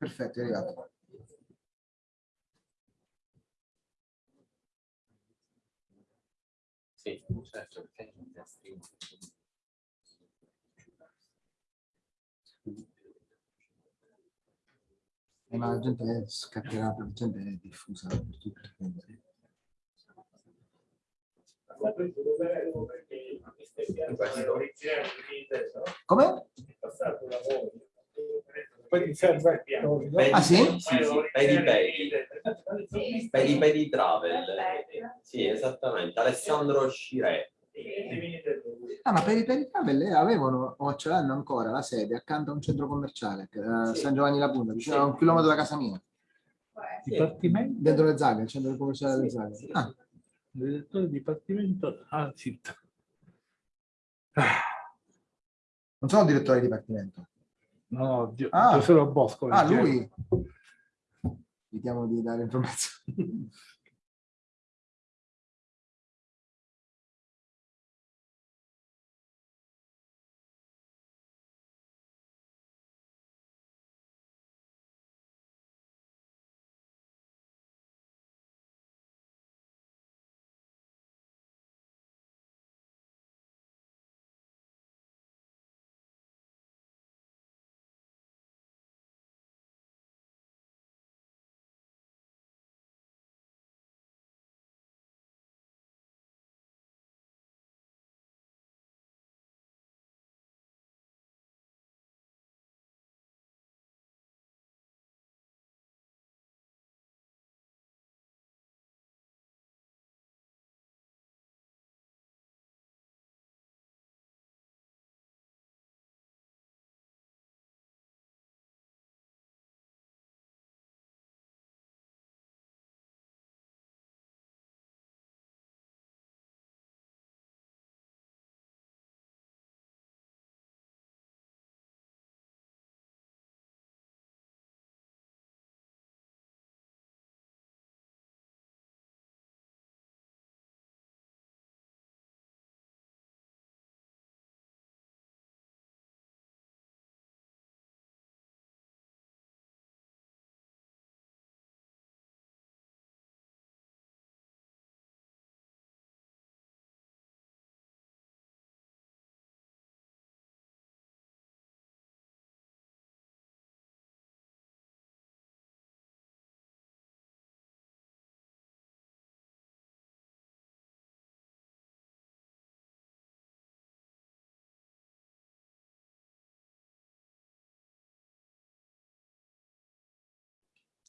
Perfetto, è arrivato. Sì, certo, perché. Eh, ma la gente scatterà, la gente è diffusa per tutto. quindi. Come? Poi ti serve Pedi, Ah, sì? Sì, sì, pedi pedi. Pedi pedi travel. Sì, esattamente. Alessandro Scire. Ah, ma per i travel eh, avevano, o ce l'hanno ancora, la sede accanto a un centro commerciale, eh, San Giovanni la Punta, vicino a un chilometro da casa mia, Dipartimento, dentro le Zaghe, il centro commerciale delle Zaghe. Ah, direttore dipartimento, ah, zitto. non sono direttore di dipartimento. No, Gio- Ah. Giuseppe Bosco. Ah, lui? Evitiamo di dare informazioni.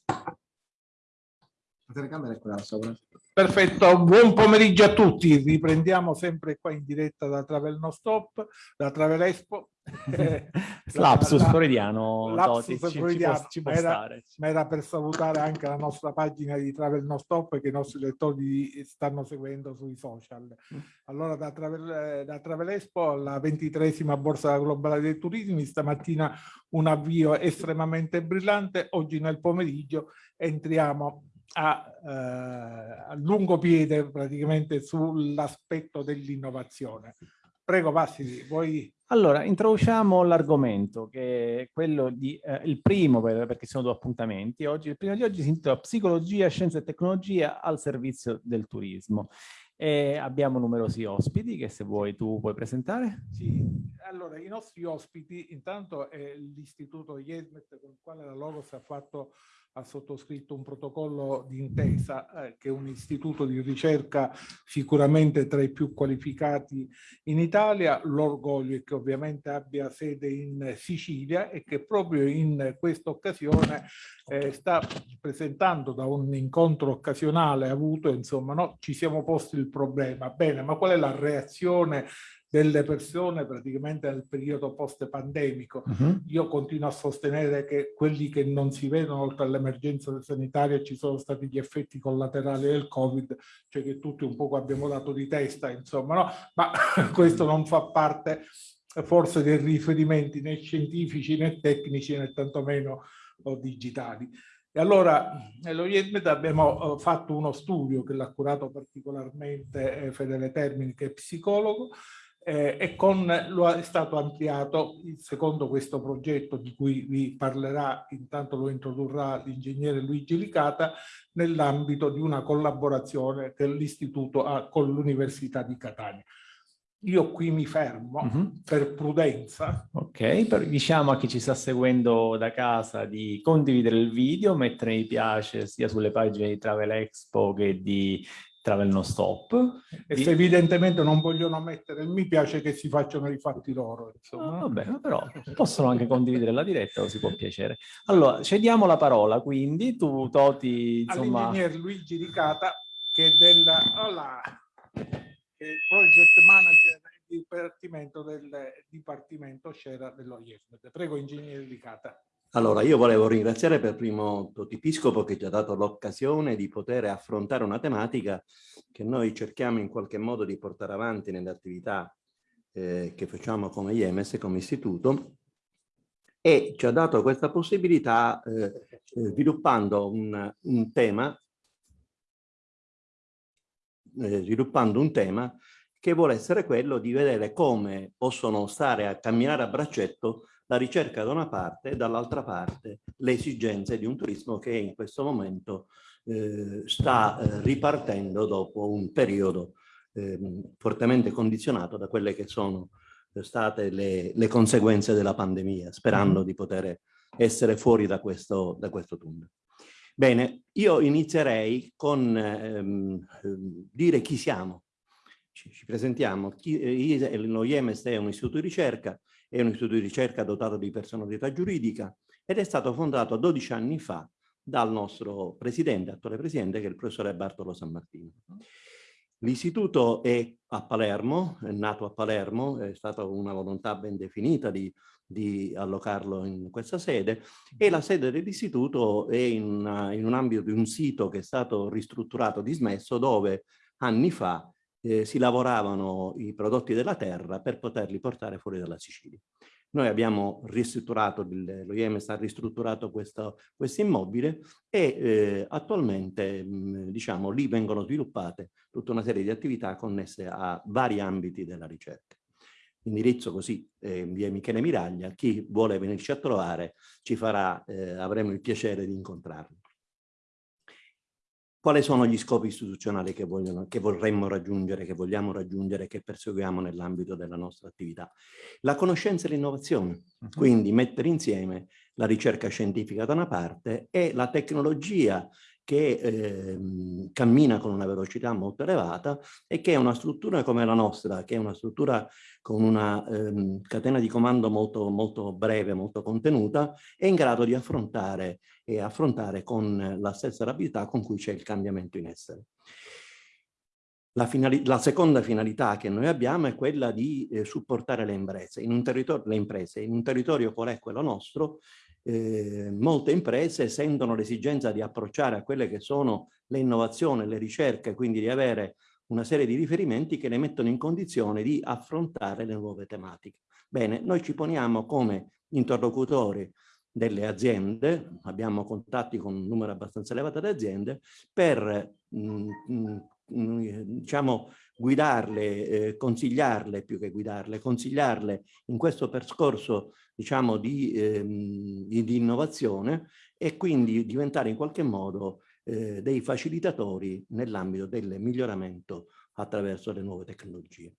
La telecamera è quella sopra. Perfetto, buon pomeriggio a tutti. Riprendiamo sempre qua in diretta da Travel No Stop, da Travel Expo. Lapsus La- la- freudiano, lapsus Toti, ci- ci, freudiano, ci può ma era-. Ma era per salutare anche la nostra pagina di Travel No Stop che i nostri lettori stanno seguendo sui social. Allora da Travel, eh, da Travel Expo alla ventitresima borsa globale dei turismi, stamattina un avvio estremamente brillante, oggi nel pomeriggio entriamo a, eh, a lungo piede praticamente sull'aspetto dell'innovazione. Prego Vassili, vuoi... Allora, introduciamo l'argomento che è quello di, eh, il primo, per- perché sono due appuntamenti. Oggi, il primo di oggi si intitola Psicologia, Scienza e Tecnologia al servizio del turismo. E abbiamo numerosi ospiti che se vuoi tu puoi presentare. Sì, allora i nostri ospiti intanto è l'istituto IESMET con il quale la Logos ha fatto ha sottoscritto un protocollo d'intesa eh, che è un istituto di ricerca sicuramente tra i più qualificati in Italia. L'orgoglio è che ovviamente abbia sede in Sicilia e che proprio in questa occasione eh, sta presentando da un incontro occasionale avuto, insomma, no, ci siamo posti il problema. Bene, ma qual è la reazione delle persone praticamente nel periodo post-pandemico? Io continuo a sostenere che quelli che non si vedono oltre all'emergenza sanitaria ci sono stati gli effetti collaterali del Covid, cioè che tutti un poco abbiamo dato di testa, insomma, no? Ma questo non fa parte forse dei riferimenti né scientifici né tecnici né tantomeno digitali. E allora, nello IEDMED abbiamo eh, fatto uno studio che l'ha curato particolarmente eh, Fedele Termini, che è psicologo, eh, e con, lo è stato ampliato secondo questo progetto di cui vi parlerà, intanto lo introdurrà l'ingegnere Luigi Licata, nell'ambito di una collaborazione che l'Istituto ha con l'Università di Catania. Io qui mi fermo mhm. -huh. per prudenza. Ok, per, diciamo a chi ci sta seguendo da casa di condividere il video, mettere mi piace sia sulle pagine di Travel Expo che di Travel Non Stop. E se evidentemente non vogliono mettere il mi piace che si facciano i fatti loro. Insomma. Ah, va bene, però possono anche condividere la diretta, così può piacere. Allora, cediamo la parola quindi, tu Toti, insomma... All'ingegner Luigi Ricata, che è della... Hola che project manager del dipartimento del dipartimento Scera dello IESMED. Prego, ingegnere Licata. Allora, io volevo ringraziare per primo Totipiscopo che ci ha dato l'occasione di poter affrontare una tematica che noi cerchiamo in qualche modo di portare avanti nelle attività eh, che facciamo come IEMES, come istituto, e ci ha dato questa possibilità eh, eh sviluppando un, un tema eh, sviluppando un tema che vuole essere quello di vedere come possono stare a camminare a braccetto la ricerca da una parte e dall'altra parte le esigenze di un turismo che in questo momento eh, sta eh, ripartendo dopo un periodo eh, fortemente condizionato da quelle che sono state le, le conseguenze della pandemia, sperando mm -hmm. di poter essere fuori da questo, da questo tunnel. Bene, io inizierei con ehm, ehm, dire chi siamo. Ci, ci presentiamo. Chi, eh, lo IEMES è un istituto di ricerca, è un istituto di ricerca dotato di personalità giuridica ed è stato fondato 12 anni fa dal nostro presidente, attuale presidente, che è il professore Bartolo San Martino. L'istituto è a Palermo, è nato a Palermo, è stata una volontà ben definita di di allocarlo in questa sede e la sede dell'istituto è in, in, un ambito di un sito che è stato ristrutturato, dismesso, dove anni fa eh, si lavoravano i prodotti della terra per poterli portare fuori dalla Sicilia. Noi abbiamo ristrutturato, lo IEMES ha ristrutturato questo, questo immobile e eh, attualmente diciamo, lì vengono sviluppate tutta una serie di attività connesse a vari ambiti della ricerca indirizzo così eh, via Michele Miraglia, chi vuole venirci a trovare ci farà, eh, avremo il piacere di incontrarlo. Quali sono gli scopi istituzionali che, vogliono, che vorremmo raggiungere, che vogliamo raggiungere, che perseguiamo nell'ambito della nostra attività? La conoscenza e l'innovazione, mhm. quindi mettere insieme la ricerca scientifica da una parte e la tecnologia che eh, cammina con una velocità molto elevata e che una struttura come la nostra, che è una struttura con una ehm, catena di comando molto, molto breve, molto contenuta, è in grado di affrontare e affrontare con la stessa rapidità con cui c'è il cambiamento in essere. La, la, seconda finalità che noi abbiamo è quella di eh, supportare le imprese. In un le imprese. In un territorio qual è quello nostro, eh, molte imprese sentono l'esigenza di approcciare a quelle che sono le innovazioni, le ricerche, quindi di avere una serie di riferimenti che le mettono in condizione di affrontare le nuove tematiche. Bene, noi ci poniamo come interlocutori delle aziende, abbiamo contatti con un numero abbastanza elevato di aziende, per mh, mh, diciamo, guidarle, eh, consigliarle più che guidarle, consigliarle in questo percorso diciamo, di, ehm, di innovazione e quindi diventare in qualche modo eh, dei facilitatori nell'ambito del miglioramento attraverso le nuove tecnologie.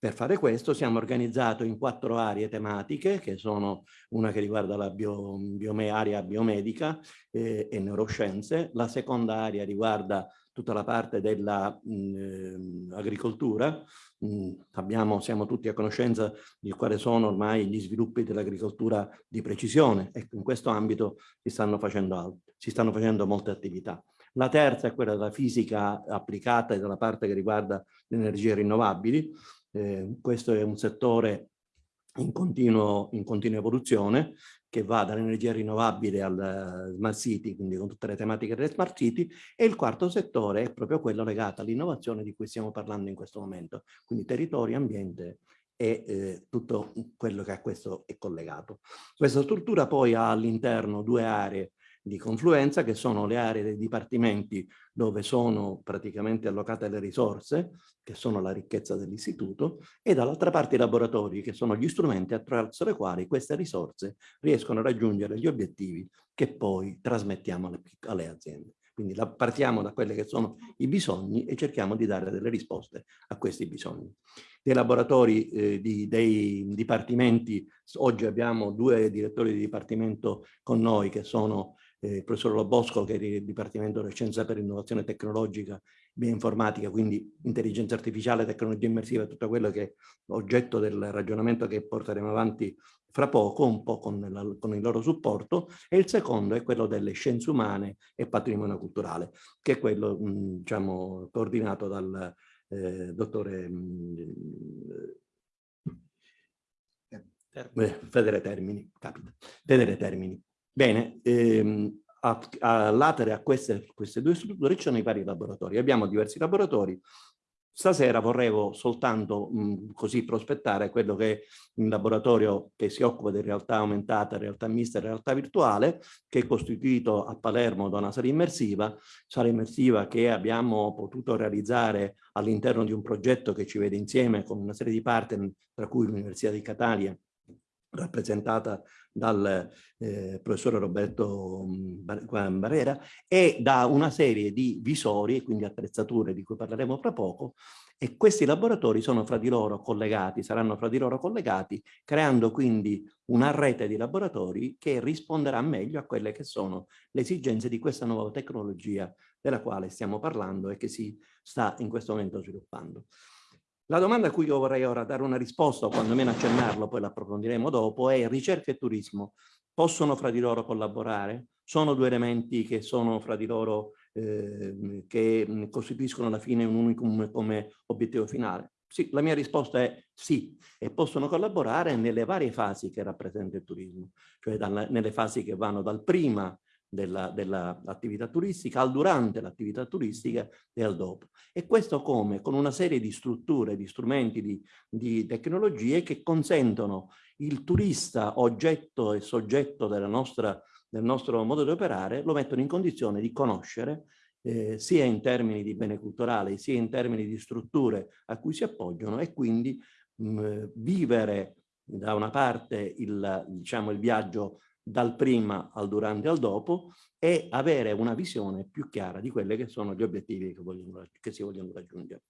Per fare questo siamo organizzati in quattro aree tematiche, che sono una che riguarda la bio, biome, area biomedica eh, e neuroscienze, la seconda area riguarda tutta la parte dell'agricoltura. Mm, mm, siamo tutti a conoscenza di quali sono ormai gli sviluppi dell'agricoltura di precisione e in questo ambito si stanno facendo, si stanno facendo molte attività. La terza è quella della fisica applicata e della parte che riguarda le energie rinnovabili. Eh, questo è un settore in, continuo, in continua evoluzione che va dall'energia rinnovabile al smart city, quindi con tutte le tematiche delle smart city, e il quarto settore è proprio quello legato all'innovazione di cui stiamo parlando in questo momento, quindi territorio, ambiente e eh, tutto quello che a questo è collegato. Questa struttura poi ha all'interno due aree di confluenza, che sono le aree dei dipartimenti dove sono praticamente allocate le risorse, che sono la ricchezza dell'istituto, e dall'altra parte i laboratori, che sono gli strumenti attraverso i quali queste risorse riescono a raggiungere gli obiettivi che poi trasmettiamo alle, alle aziende. Quindi la, partiamo da quelli che sono i bisogni e cerchiamo di dare delle risposte a questi bisogni. Dei laboratori eh, di, dei dipartimenti, oggi abbiamo due direttori di dipartimento con noi che sono eh, il professor Lobosco che è il Dipartimento di Scienza per Innovazione Tecnologica e Bioinformatica, quindi intelligenza artificiale, tecnologia immersiva, tutto quello che è oggetto del ragionamento che porteremo avanti fra poco, un po' con, la, con, il loro supporto, e il secondo è quello delle scienze umane e patrimonio culturale, che è quello mh, diciamo, coordinato dal eh, dottore mh, eh, Federe Termini, capita, Federe Termini. Bene, ehm, a, a latere a queste, queste due strutture ci sono i vari laboratori. Abbiamo diversi laboratori. Stasera vorrei soltanto mh, così prospettare quello che è un laboratorio che si occupa di realtà aumentata, realtà mista e realtà virtuale, che è costituito a Palermo da una sala immersiva, sala immersiva che abbiamo potuto realizzare all'interno di un progetto che ci vede insieme con una serie di partner, tra cui l'Università di Catania, rappresentata dal eh, professore Roberto mm, Barrera e da una serie di visori, quindi attrezzature di cui parleremo fra poco, e questi laboratori sono fra di loro collegati, saranno fra di loro collegati, creando quindi una rete di laboratori che risponderà meglio a quelle che sono le esigenze di questa nuova tecnologia della quale stiamo parlando e che si sta in questo momento sviluppando. La domanda a cui io vorrei ora dare una risposta, o quantomeno accennarlo, poi l'approfondiremo dopo, è ricerca e turismo possono fra di loro collaborare? Sono due elementi che sono fra di loro, eh, che costituiscono alla fine un unicum come obiettivo finale? Sì, la mia risposta è sì, e possono collaborare nelle varie fasi che rappresenta il turismo, cioè dalla, nelle fasi che vanno dal prima dell'attività dell turistica, al durante l'attività turistica e al dopo. E questo come? Con una serie di strutture, di strumenti, di, di tecnologie che consentono il turista oggetto e soggetto nostra, del nostro modo di operare, lo mettono in condizione di conoscere eh, sia in termini di bene culturale, sia in termini di strutture a cui si appoggiano e quindi mh, vivere da una parte il, diciamo, il viaggio dal prima al durante al dopo e avere una visione più chiara di quelli che sono gli obiettivi che, vogliono, che si vogliono raggiungere.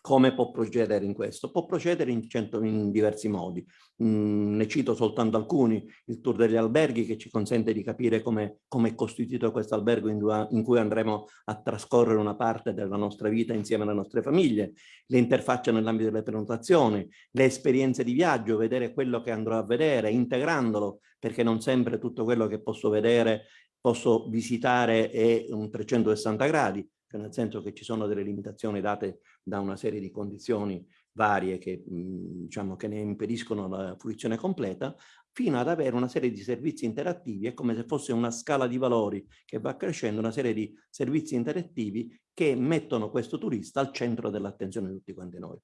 Come può procedere in questo? Può procedere in, cento, in diversi modi. Mm, ne cito soltanto alcuni. Il tour degli alberghi che ci consente di capire come è costituito questo albergo in, in, cui andremo a trascorrere una parte della nostra vita insieme alle nostre famiglie, le interfacce nell'ambito delle prenotazioni, le esperienze di viaggio, vedere quello che andrò a vedere, integrandolo, perché non sempre tutto quello che posso vedere posso visitare è un 360 gradi, cioè nel senso che ci sono delle limitazioni date da una serie di condizioni varie che, mh, diciamo, che ne impediscono la fruizione completa, fino ad avere una serie di servizi interattivi, è come se fosse una scala di valori che va crescendo, una serie di servizi interattivi che mettono questo turista al centro dell'attenzione di tutti quanti noi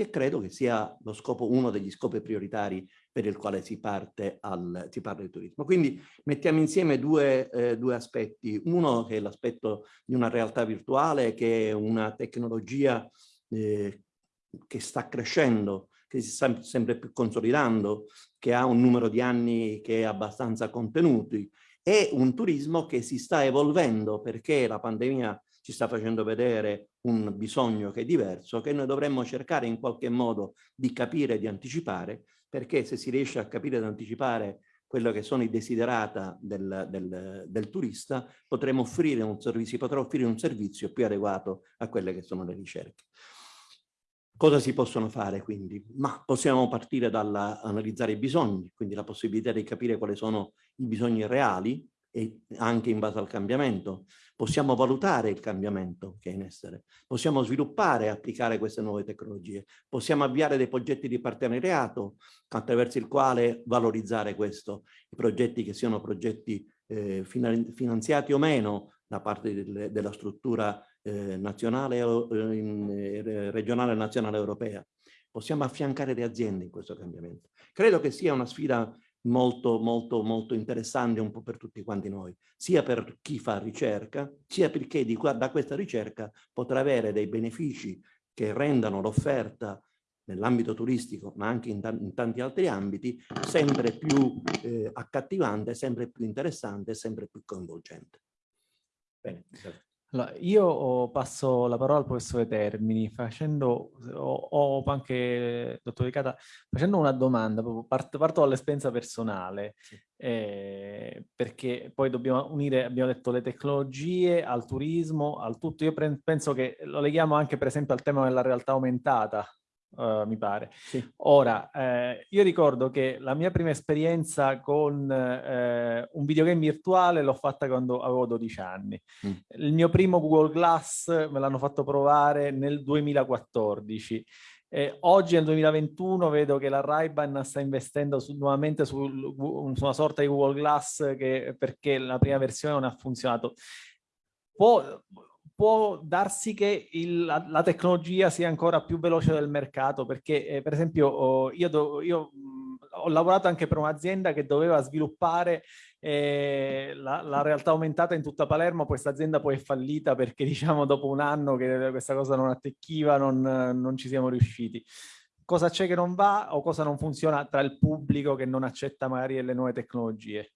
che credo che sia lo scopo, uno degli scopi prioritari per il quale si, parte al, si parla di turismo. Quindi mettiamo insieme due, eh, due aspetti. Uno che è l'aspetto di una realtà virtuale, che è una tecnologia eh, che sta crescendo, che si sta sempre più consolidando, che ha un numero di anni che è abbastanza contenuti, e un turismo che si sta evolvendo perché la pandemia ci sta facendo vedere un bisogno che è diverso, che noi dovremmo cercare in qualche modo di capire e di anticipare, perché se si riesce a capire ed anticipare quello che sono i desiderata del, del, del turista, potremo offrire un servizio, potrà offrire un servizio più adeguato a quelle che sono le ricerche. Cosa si possono fare quindi? Ma possiamo partire dall'analizzare i bisogni, quindi la possibilità di capire quali sono i bisogni reali e anche in base al cambiamento. Possiamo valutare il cambiamento che è in essere, possiamo sviluppare e applicare queste nuove tecnologie, possiamo avviare dei progetti di partenariato attraverso il quale valorizzare questo, i progetti che siano progetti eh, finanziati o meno da parte del, della struttura eh, nazionale, eh, eh, regionale, nazionale, europea. Possiamo affiancare le aziende in questo cambiamento. Credo che sia una sfida molto, molto, molto interessante un po' per tutti quanti noi, sia per chi fa ricerca, sia perché di, da questa ricerca potrà avere dei benefici che rendano l'offerta nell'ambito turistico, ma anche in, in, tanti altri ambiti, sempre più eh, accattivante, sempre più interessante, sempre più coinvolgente. Bene, allora, io passo la parola al professore Termini facendo, o, anche, dottor Ricata, facendo una domanda, parto, parto dall'esperienza personale, eh, perché poi dobbiamo unire, abbiamo detto, le tecnologie al turismo, al tutto. Io penso che lo leghiamo anche per esempio al tema della realtà aumentata, Uh, mi pare. Sì. Ora, eh, io ricordo che la mia prima esperienza con eh, un videogame virtuale l'ho fatta quando avevo 12 anni. Mm. Il mio primo Google Glass me l'hanno fatto provare nel 2014. Eh, oggi nel 2021 vedo che la Ray-Ban sta investendo su, nuovamente su, su, una sorta di Google Glass che, perché la prima versione non ha funzionato. Può, può darsi che il, la, la, tecnologia sia ancora più veloce del mercato perché eh, per esempio oh, io, do, io mh, ho lavorato anche per un'azienda che doveva sviluppare eh, la, la, realtà aumentata in tutta Palermo, questa azienda poi è fallita perché diciamo dopo un anno che questa cosa non attecchiva non, non ci siamo riusciti. Cosa c'è che non va o cosa non funziona tra il pubblico che non accetta magari le nuove tecnologie?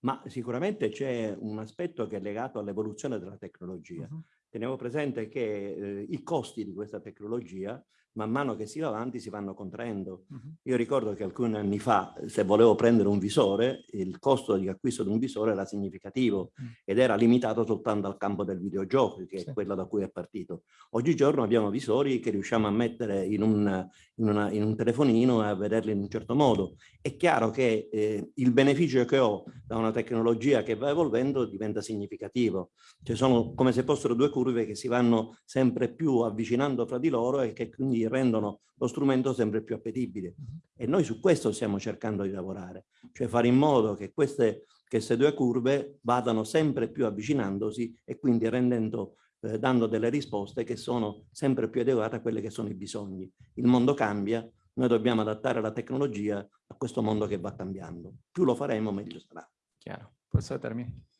Ma sicuramente c'è un aspetto che è legato all'evoluzione della tecnologia. Uh -huh. Teniamo presente che eh, i costi di questa tecnologia man mano che si va avanti si vanno contraendo. Uh -huh. Io ricordo che alcuni anni fa, se volevo prendere un visore, il costo di acquisto di un visore era significativo uh. -huh. ed era limitato soltanto al campo del videogioco, che sì. è quello da cui è partito. Oggigiorno abbiamo visori che riusciamo a mettere in un, in una, in un telefonino e a vederli in un certo modo. È chiaro che eh, il beneficio che ho da una tecnologia che va evolvendo diventa significativo. Cioè sono come se fossero due curve che si vanno sempre più avvicinando fra di loro e che quindi rendono lo strumento sempre più appetibile. E noi su questo stiamo cercando di lavorare, cioè fare in modo che queste, queste due curve vadano sempre più avvicinandosi e quindi rendendo, eh, dando delle risposte che sono sempre più adeguate a quelli che sono i bisogni. Il mondo cambia, noi dobbiamo adattare la tecnologia a questo mondo che va cambiando. Più lo faremo, meglio sarà. Chiaro. Professore Termini.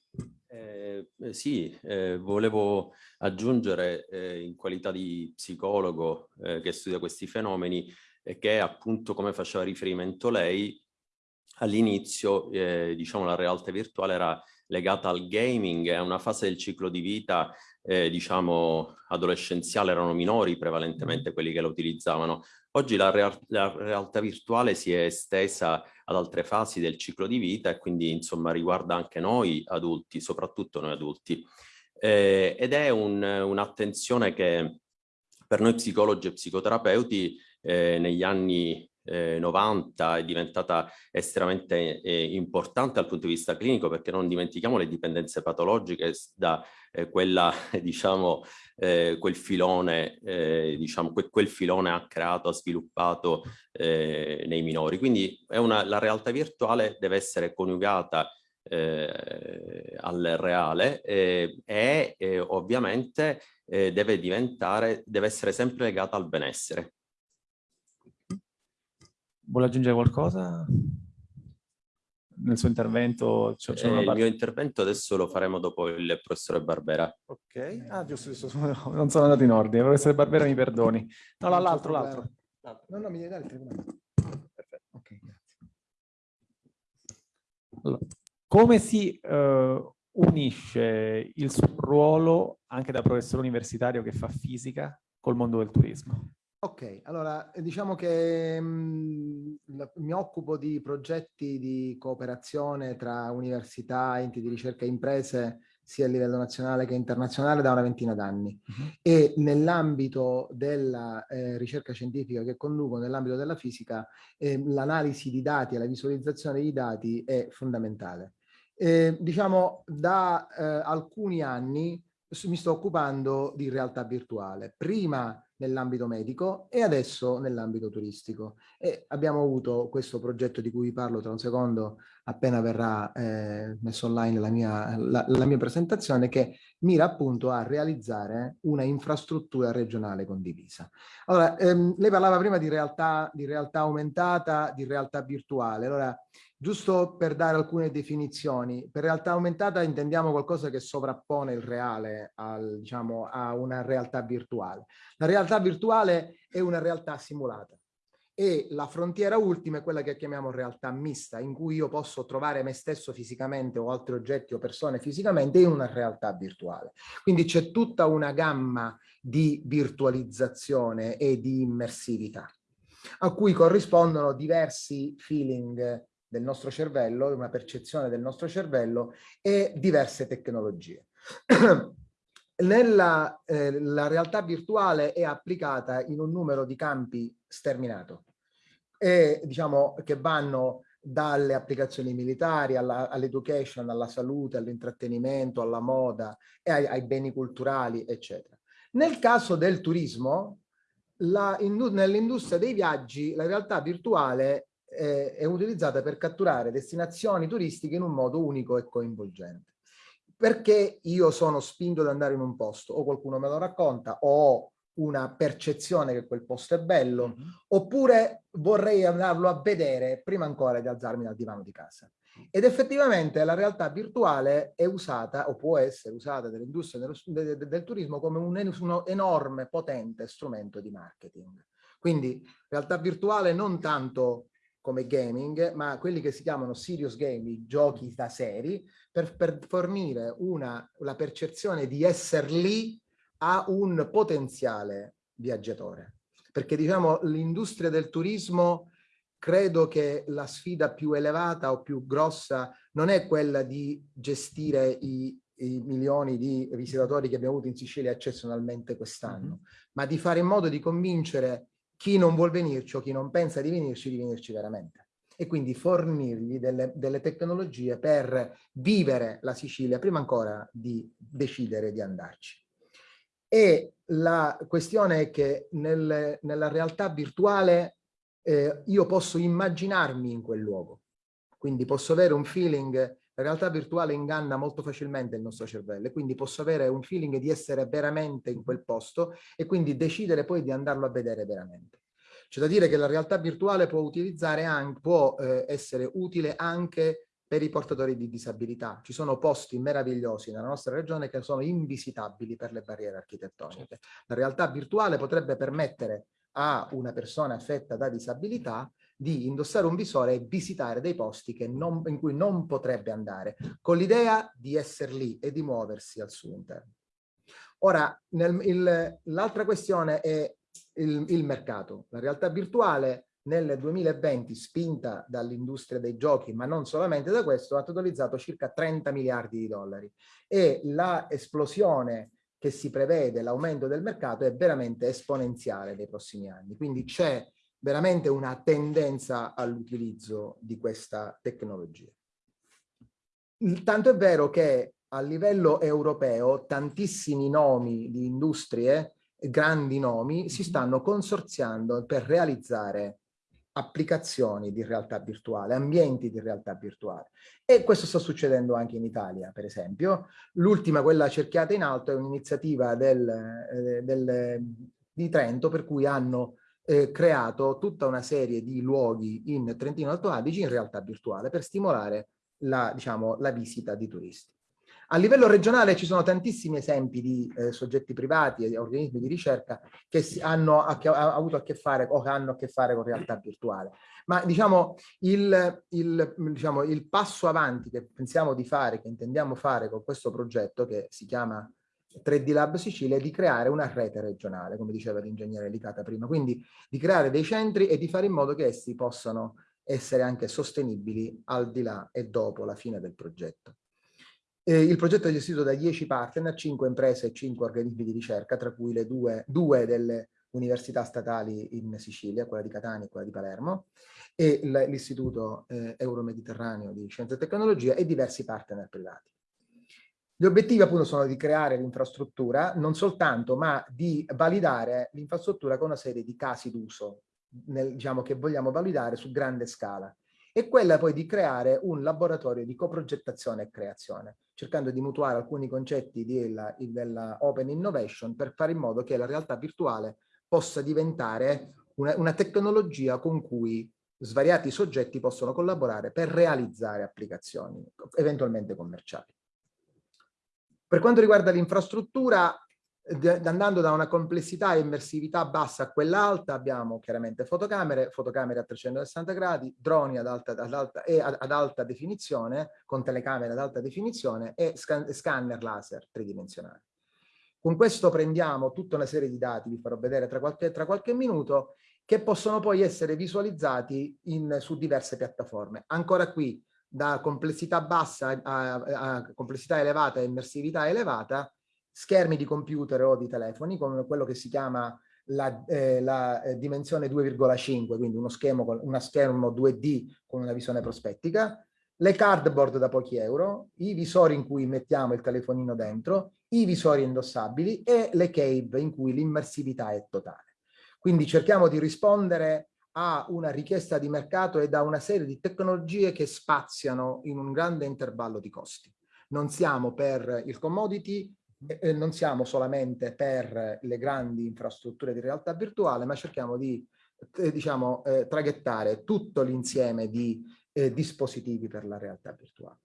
Eh, eh, sì, eh, volevo aggiungere eh, in qualità di psicologo eh, che studia questi fenomeni e che appunto come faceva riferimento lei all'inizio eh, diciamo la realtà virtuale era legata al gaming, è una fase del ciclo di vita eh, diciamo adolescenziale erano minori prevalentemente quelli che la utilizzavano. Oggi la, real la, realtà virtuale si è estesa ad altre fasi del ciclo di vita e quindi insomma riguarda anche noi adulti, soprattutto noi adulti. Eh, ed è un'attenzione un che per noi psicologi e psicoterapeuti eh, negli anni eh, 90 è diventata estremamente eh, importante dal punto di vista clinico perché non dimentichiamo le dipendenze patologiche da eh, quella, diciamo, eh, quel filone, eh, diciamo, que quel filone ha creato, ha sviluppato eh, nei minori. Quindi una, la realtà virtuale deve essere coniugata al reale e ovviamente deve diventare, deve essere sempre legata al benessere. Vuole aggiungere qualcosa? Nel suo intervento? Cioè, eh, il mio intervento adesso lo faremo dopo il professore Barbera. Ok, ah giusto, giusto. non sono andato in ordine, il professore Barbera mi perdoni. No, l'altro, l'altro. No, no, mi devi dare il tribunale. Perfetto, ok, grazie. Allora, come si uh, unisce il suo ruolo anche da professore universitario che fa fisica col mondo del turismo? Ok, allora diciamo che mh, mm, mi occupo di progetti di cooperazione tra università, enti di ricerca e imprese sia a livello nazionale che internazionale da una ventina d'anni uh -huh. e nell'ambito della eh, ricerca scientifica che conduco, nell'ambito della fisica, eh, l'analisi di dati e la visualizzazione di dati è fondamentale. Eh, diciamo da eh, alcuni anni mi sto occupando di realtà virtuale. Prima nell'ambito medico e adesso nell'ambito turistico. E abbiamo avuto questo progetto di cui vi parlo tra un secondo, appena verrà eh, messo online la mia, la, la mia presentazione, che mira appunto a realizzare una infrastruttura regionale condivisa. Allora, ehm, lei parlava prima di realtà, di realtà aumentata, di realtà virtuale. Allora, Giusto per dare alcune definizioni, per realtà aumentata intendiamo qualcosa che sovrappone il reale al, diciamo, a una realtà virtuale. La realtà virtuale è una realtà simulata e la frontiera ultima è quella che chiamiamo realtà mista, in cui io posso trovare me stesso fisicamente o altri oggetti o persone fisicamente in una realtà virtuale. Quindi c'è tutta una gamma di virtualizzazione e di immersività a cui corrispondono diversi feeling del nostro cervello, una percezione del nostro cervello e diverse tecnologie. Nella eh, la realtà virtuale è applicata in un numero di campi sterminato e diciamo che vanno dalle applicazioni militari all'education, all alla salute, all'intrattenimento, alla moda e ai, ai, beni culturali, eccetera. Nel caso del turismo, nell'industria dei viaggi, la realtà virtuale eh, è utilizzata per catturare destinazioni turistiche in un modo unico e coinvolgente. Perché io sono spinto ad andare in un posto, o qualcuno me lo racconta, o ho una percezione che quel posto è bello, mm -hmm. oppure vorrei andarlo a vedere prima ancora di alzarmi dal divano di casa. Ed effettivamente la realtà virtuale è usata, o può essere usata dall'industria del, del, del, turismo come un, un enorme, potente strumento di marketing. Quindi realtà virtuale non tanto come gaming, ma quelli che si chiamano serious gaming, giochi da seri, per, per fornire una, la percezione di essere lì a un potenziale viaggiatore. Perché diciamo l'industria del turismo credo che la sfida più elevata o più grossa non è quella di gestire i, i milioni di visitatori che abbiamo avuto in Sicilia eccezionalmente quest'anno, mm -hmm. ma di fare in modo di convincere chi non vuol venirci o chi non pensa di venirci, di venirci veramente. E quindi fornirgli delle, delle tecnologie per vivere la Sicilia prima ancora di decidere di andarci. E la questione è che nel, nella realtà virtuale eh, io posso immaginarmi in quel luogo. Quindi posso avere un feeling la realtà virtuale inganna molto facilmente il nostro cervello e quindi posso avere un feeling di essere veramente in quel posto e quindi decidere poi di andarlo a vedere veramente. C'è da dire che la realtà virtuale può, utilizzare anche, può eh, essere utile anche per i portatori di disabilità. Ci sono posti meravigliosi nella nostra regione che sono invisitabili per le barriere architettoniche. La realtà virtuale potrebbe permettere a una persona affetta da disabilità di indossare un visore e visitare dei posti non, in cui non potrebbe andare, con l'idea di essere lì e di muoversi al suo interno. Ora, l'altra questione è il, il mercato. La realtà virtuale nel 2020, spinta dall'industria dei giochi, ma non solamente da questo, ha totalizzato circa 30 miliardi di dollari e la esplosione che si prevede, l'aumento del mercato, è veramente esponenziale nei prossimi anni. Quindi c'è veramente una tendenza all'utilizzo di questa tecnologia. Tanto è vero che a livello europeo tantissimi nomi di industrie, grandi nomi, si stanno consorziando per realizzare applicazioni di realtà virtuale, ambienti di realtà virtuale. E questo sta succedendo anche in Italia, per esempio. L'ultima, quella cerchiata in alto, è un'iniziativa del, eh, del, di Trento per cui hanno eh, creato tutta una serie di luoghi in Trentino Alto Adige in realtà virtuale per stimolare la, diciamo, la visita di turisti. A livello regionale ci sono tantissimi esempi di eh, soggetti privati e organismi di ricerca che hanno a che, ha avuto a che fare o che hanno a che fare con realtà virtuale. Ma diciamo il, il, diciamo il passo avanti che pensiamo di fare, che intendiamo fare con questo progetto che si chiama 3D Lab Sicilia è di creare una rete regionale, come diceva l'ingegnere Licata prima, quindi di creare dei centri e di fare in modo che essi possano essere anche sostenibili al di là e dopo la fine del progetto. Eh, il progetto è gestito da 10 partner, 5 imprese e 5 organismi di ricerca, tra cui le due, due delle università statali in Sicilia, quella di Catania e quella di Palermo, e l'Istituto eh, Euromediterraneo di Scienza e Tecnologia e diversi partner privati. Gli obiettivi appunto sono di creare l'infrastruttura, non soltanto, ma di validare l'infrastruttura con una serie di casi d'uso, diciamo, che vogliamo validare su grande scala. E quella poi di creare un laboratorio di coprogettazione e creazione, cercando di mutuare alcuni concetti della, della open innovation per fare in modo che la realtà virtuale possa diventare una, una tecnologia con cui svariati soggetti possono collaborare per realizzare applicazioni eventualmente commerciali. Per quanto riguarda l'infrastruttura, andando da una complessità e immersività bassa a quella alta, abbiamo chiaramente fotocamere, fotocamere a 360 gradi, droni ad alta, ad alta, e ad, ad alta definizione, con telecamere ad alta definizione e scan, scanner laser tridimensionali. Con questo prendiamo tutta una serie di dati, vi farò vedere tra qualche, tra qualche minuto, che possono poi essere visualizzati in, su diverse piattaforme. Ancora qui, da complessità bassa a, a complessità elevata e immersività elevata, schermi di computer o di telefoni, con quello che si chiama la, eh, la eh, dimensione 2,5, quindi uno schermo, una schermo 2D con una visione prospettica, le cardboard da pochi euro, i visori in cui mettiamo il telefonino dentro, i visori indossabili e le cave in cui l'immersività è totale. Quindi cerchiamo di rispondere a una richiesta di mercato e da una serie di tecnologie che spaziano in un grande intervallo di costi. Non siamo per il commodity, eh, non siamo solamente per le grandi infrastrutture di realtà virtuale, ma cerchiamo di eh, diciamo, eh, traghettare tutto l'insieme di eh, dispositivi per la realtà virtuale.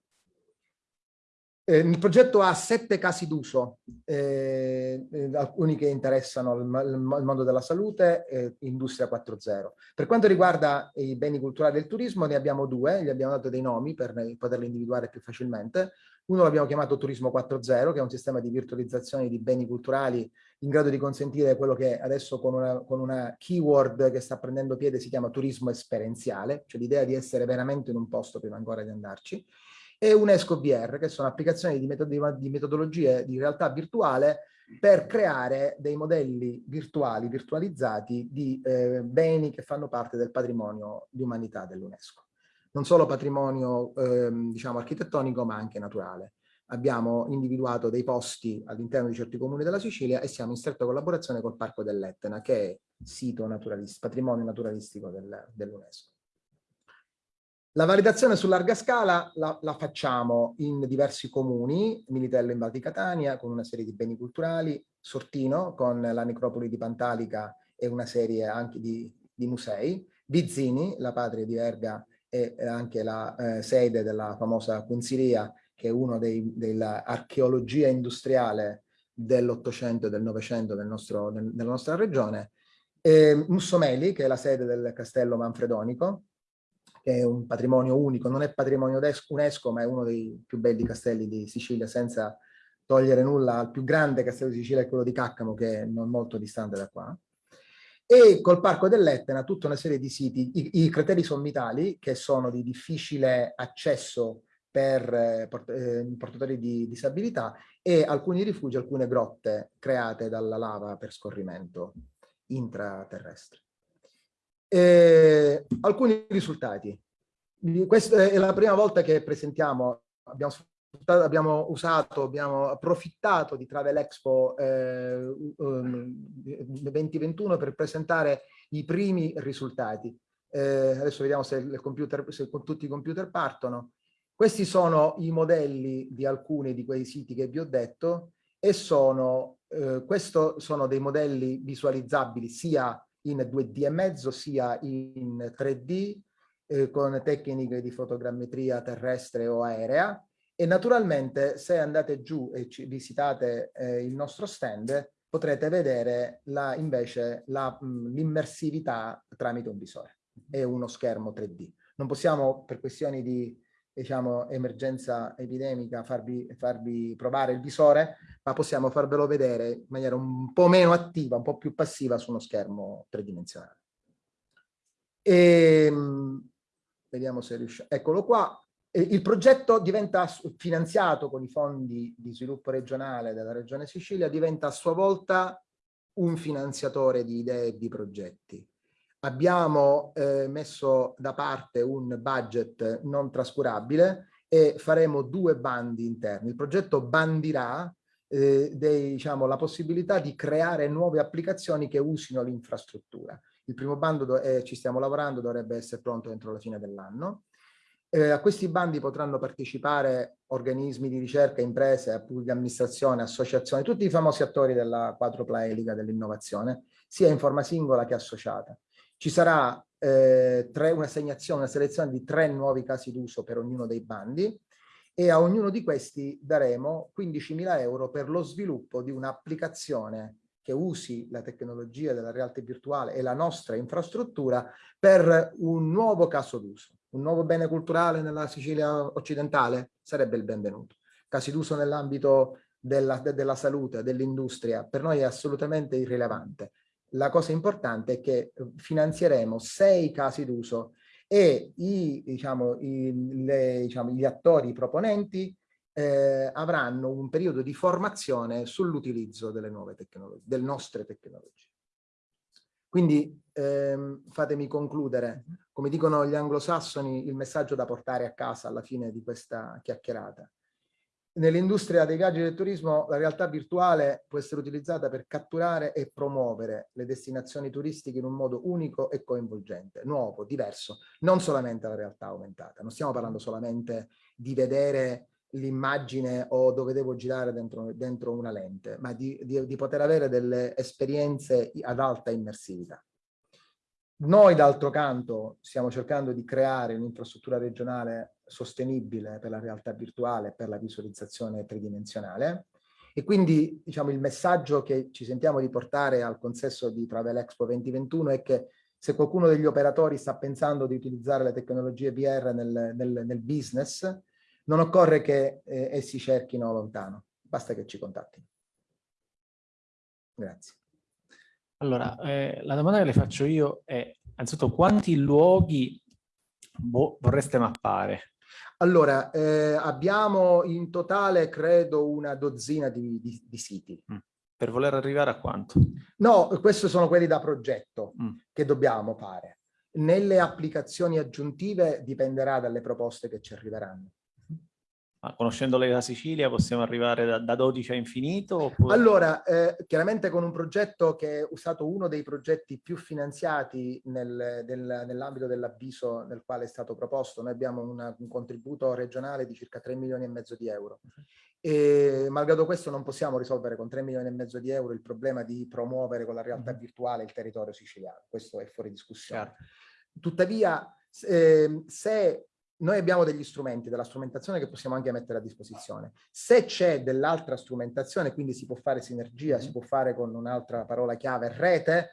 Eh, il progetto ha sette casi d'uso, eh, eh, alcuni che interessano il, il, mondo della salute e Industria 4.0. Per quanto riguarda i beni culturali del turismo ne abbiamo due, gli abbiamo dato dei nomi per poterli individuare più facilmente. Uno l'abbiamo chiamato Turismo 4.0, che è un sistema di virtualizzazione di beni culturali in grado di consentire quello che adesso con una, con una keyword che sta prendendo piede si chiama turismo esperienziale, cioè l'idea di essere veramente in un posto prima ancora di andarci e UNESCO VR, che sono applicazioni di, metod di metodologie di realtà virtuale per creare dei modelli virtuali, virtualizzati di eh, beni che fanno parte del patrimonio di umanità dell'UNESCO. Non solo patrimonio eh, diciamo architettonico ma anche naturale. Abbiamo individuato dei posti all'interno di certi comuni della Sicilia e siamo in stretta collaborazione col Parco dell'Etna che è sito naturalistico, patrimonio naturalistico del, dell'UNESCO. La validazione su larga scala la, la, facciamo in diversi comuni, Militello in Val di Catania con una serie di beni culturali, Sortino con la necropoli di Pantalica e una serie anche di, di musei, Vizzini, la patria di Verga e anche la eh, sede della famosa Quinzilia che è uno dell'archeologia industriale dell'Ottocento e del Novecento del nel, della nostra regione, e Mussomeli che è la sede del castello manfredonico, è un patrimonio unico, non è patrimonio UNESCO, ma è uno dei più belli castelli di Sicilia, senza togliere nulla al più grande castello di Sicilia, quello di Caccamo, che è non molto distante da qua. E col Parco dell'Etna tutta una serie di siti, i, i crateri sommitali, che sono di difficile accesso per eh, eh, portatori di disabilità, e alcuni rifugi, alcune grotte create dalla lava per scorrimento intraterrestre. Eh, alcuni risultati. Questa è la prima volta che presentiamo, abbiamo, abbiamo usato, abbiamo approfittato di Travel Expo eh, 2021 per presentare i primi risultati. Eh, adesso vediamo se, computer, se tutti i computer partono. Questi sono i modelli di alcuni di quei siti che vi ho detto e sono, eh, sono dei modelli visualizzabili sia in 2D e mezzo sia in 3D eh, con tecniche di fotogrammetria terrestre o aerea e naturalmente se andate giù e visitate eh, il nostro stand potrete vedere la, invece l'immersività tramite un visore e uno schermo 3D. Non possiamo per questioni di diciamo, emergenza epidemica farvi, farvi provare il visore, ma possiamo farvelo vedere in maniera un po' meno attiva, un po' più passiva su uno schermo tridimensionale. E, ehm, vediamo se riusciamo. Eccolo qua. Il progetto diventa finanziato con i fondi di sviluppo regionale della Regione Sicilia, diventa a sua volta un finanziatore di idee e di progetti. Abbiamo eh, messo da parte un budget non trascurabile e faremo due bandi interni. Il progetto bandirà eh, dei, diciamo, la possibilità di creare nuove applicazioni che usino l'infrastruttura. Il primo bando, eh, ci stiamo lavorando, dovrebbe essere pronto entro la fine dell'anno. Eh, a questi bandi potranno partecipare organismi di ricerca, imprese, pubblica amministrazione, associazioni, tutti i famosi attori della quadrupla elica dell'innovazione, sia in forma singola che associata. Ci sarà eh, tre, un'assegnazione, una selezione di tre nuovi casi d'uso per ognuno dei bandi e a ognuno di questi daremo 15.000 euro per lo sviluppo di un'applicazione che usi la tecnologia della realtà virtuale e la nostra infrastruttura per un nuovo caso d'uso un nuovo bene culturale nella Sicilia occidentale sarebbe il benvenuto. Casi d'uso nell'ambito della, de, della salute, dell'industria, per noi è assolutamente irrilevante. La cosa importante è che finanzieremo sei casi d'uso e i, diciamo, i, le, diciamo, gli attori proponenti eh, avranno un periodo di formazione sull'utilizzo delle nuove tecnologie, delle nostre tecnologie. Quindi ehm, fatemi concludere, come dicono gli anglosassoni, il messaggio da portare a casa alla fine di questa chiacchierata. Nell'industria dei viaggi del turismo la realtà virtuale può essere utilizzata per catturare e promuovere le destinazioni turistiche in un modo unico e coinvolgente, nuovo, diverso, non solamente la realtà aumentata. Non stiamo parlando solamente di vedere l'immagine o dove devo girare dentro, dentro una lente, ma di, di, di, poter avere delle esperienze ad alta immersività. Noi d'altro canto stiamo cercando di creare un'infrastruttura regionale sostenibile per la realtà virtuale, per la visualizzazione tridimensionale e quindi diciamo, il messaggio che ci sentiamo di portare al consesso di Travel Expo 2021 è che se qualcuno degli operatori sta pensando di utilizzare le tecnologie VR nel, nel, nel business, non occorre che eh, essi cerchino lontano, basta che ci contattino. Grazie. Allora, eh, la domanda che le faccio io è, anzitutto, quanti luoghi vorreste mappare? Allora, eh, abbiamo in totale, credo, una dozzina di, di, di siti. Mm. Per voler arrivare a quanto? No, questi sono quelli da progetto mm. che dobbiamo fare. Nelle applicazioni aggiuntive dipenderà dalle proposte che ci arriveranno. Ma conoscendo la Sicilia possiamo arrivare da, da 12 a infinito? Oppure... Allora, eh, chiaramente con un progetto che è usato uno dei progetti più finanziati nel, del, nell'ambito dell'avviso nel quale è stato proposto, noi abbiamo una, un contributo regionale di circa 3 milioni e mezzo di euro. E malgrado questo non possiamo risolvere con 3 milioni e mezzo di euro il problema di promuovere con la realtà mm-hmm. virtuale il territorio siciliano. Questo è fuori discussione. Chiaro. Tuttavia, eh, se noi abbiamo degli strumenti, della strumentazione che possiamo anche mettere a disposizione. Se c'è dell'altra strumentazione, quindi si può fare sinergia, si può fare con un'altra parola chiave, rete,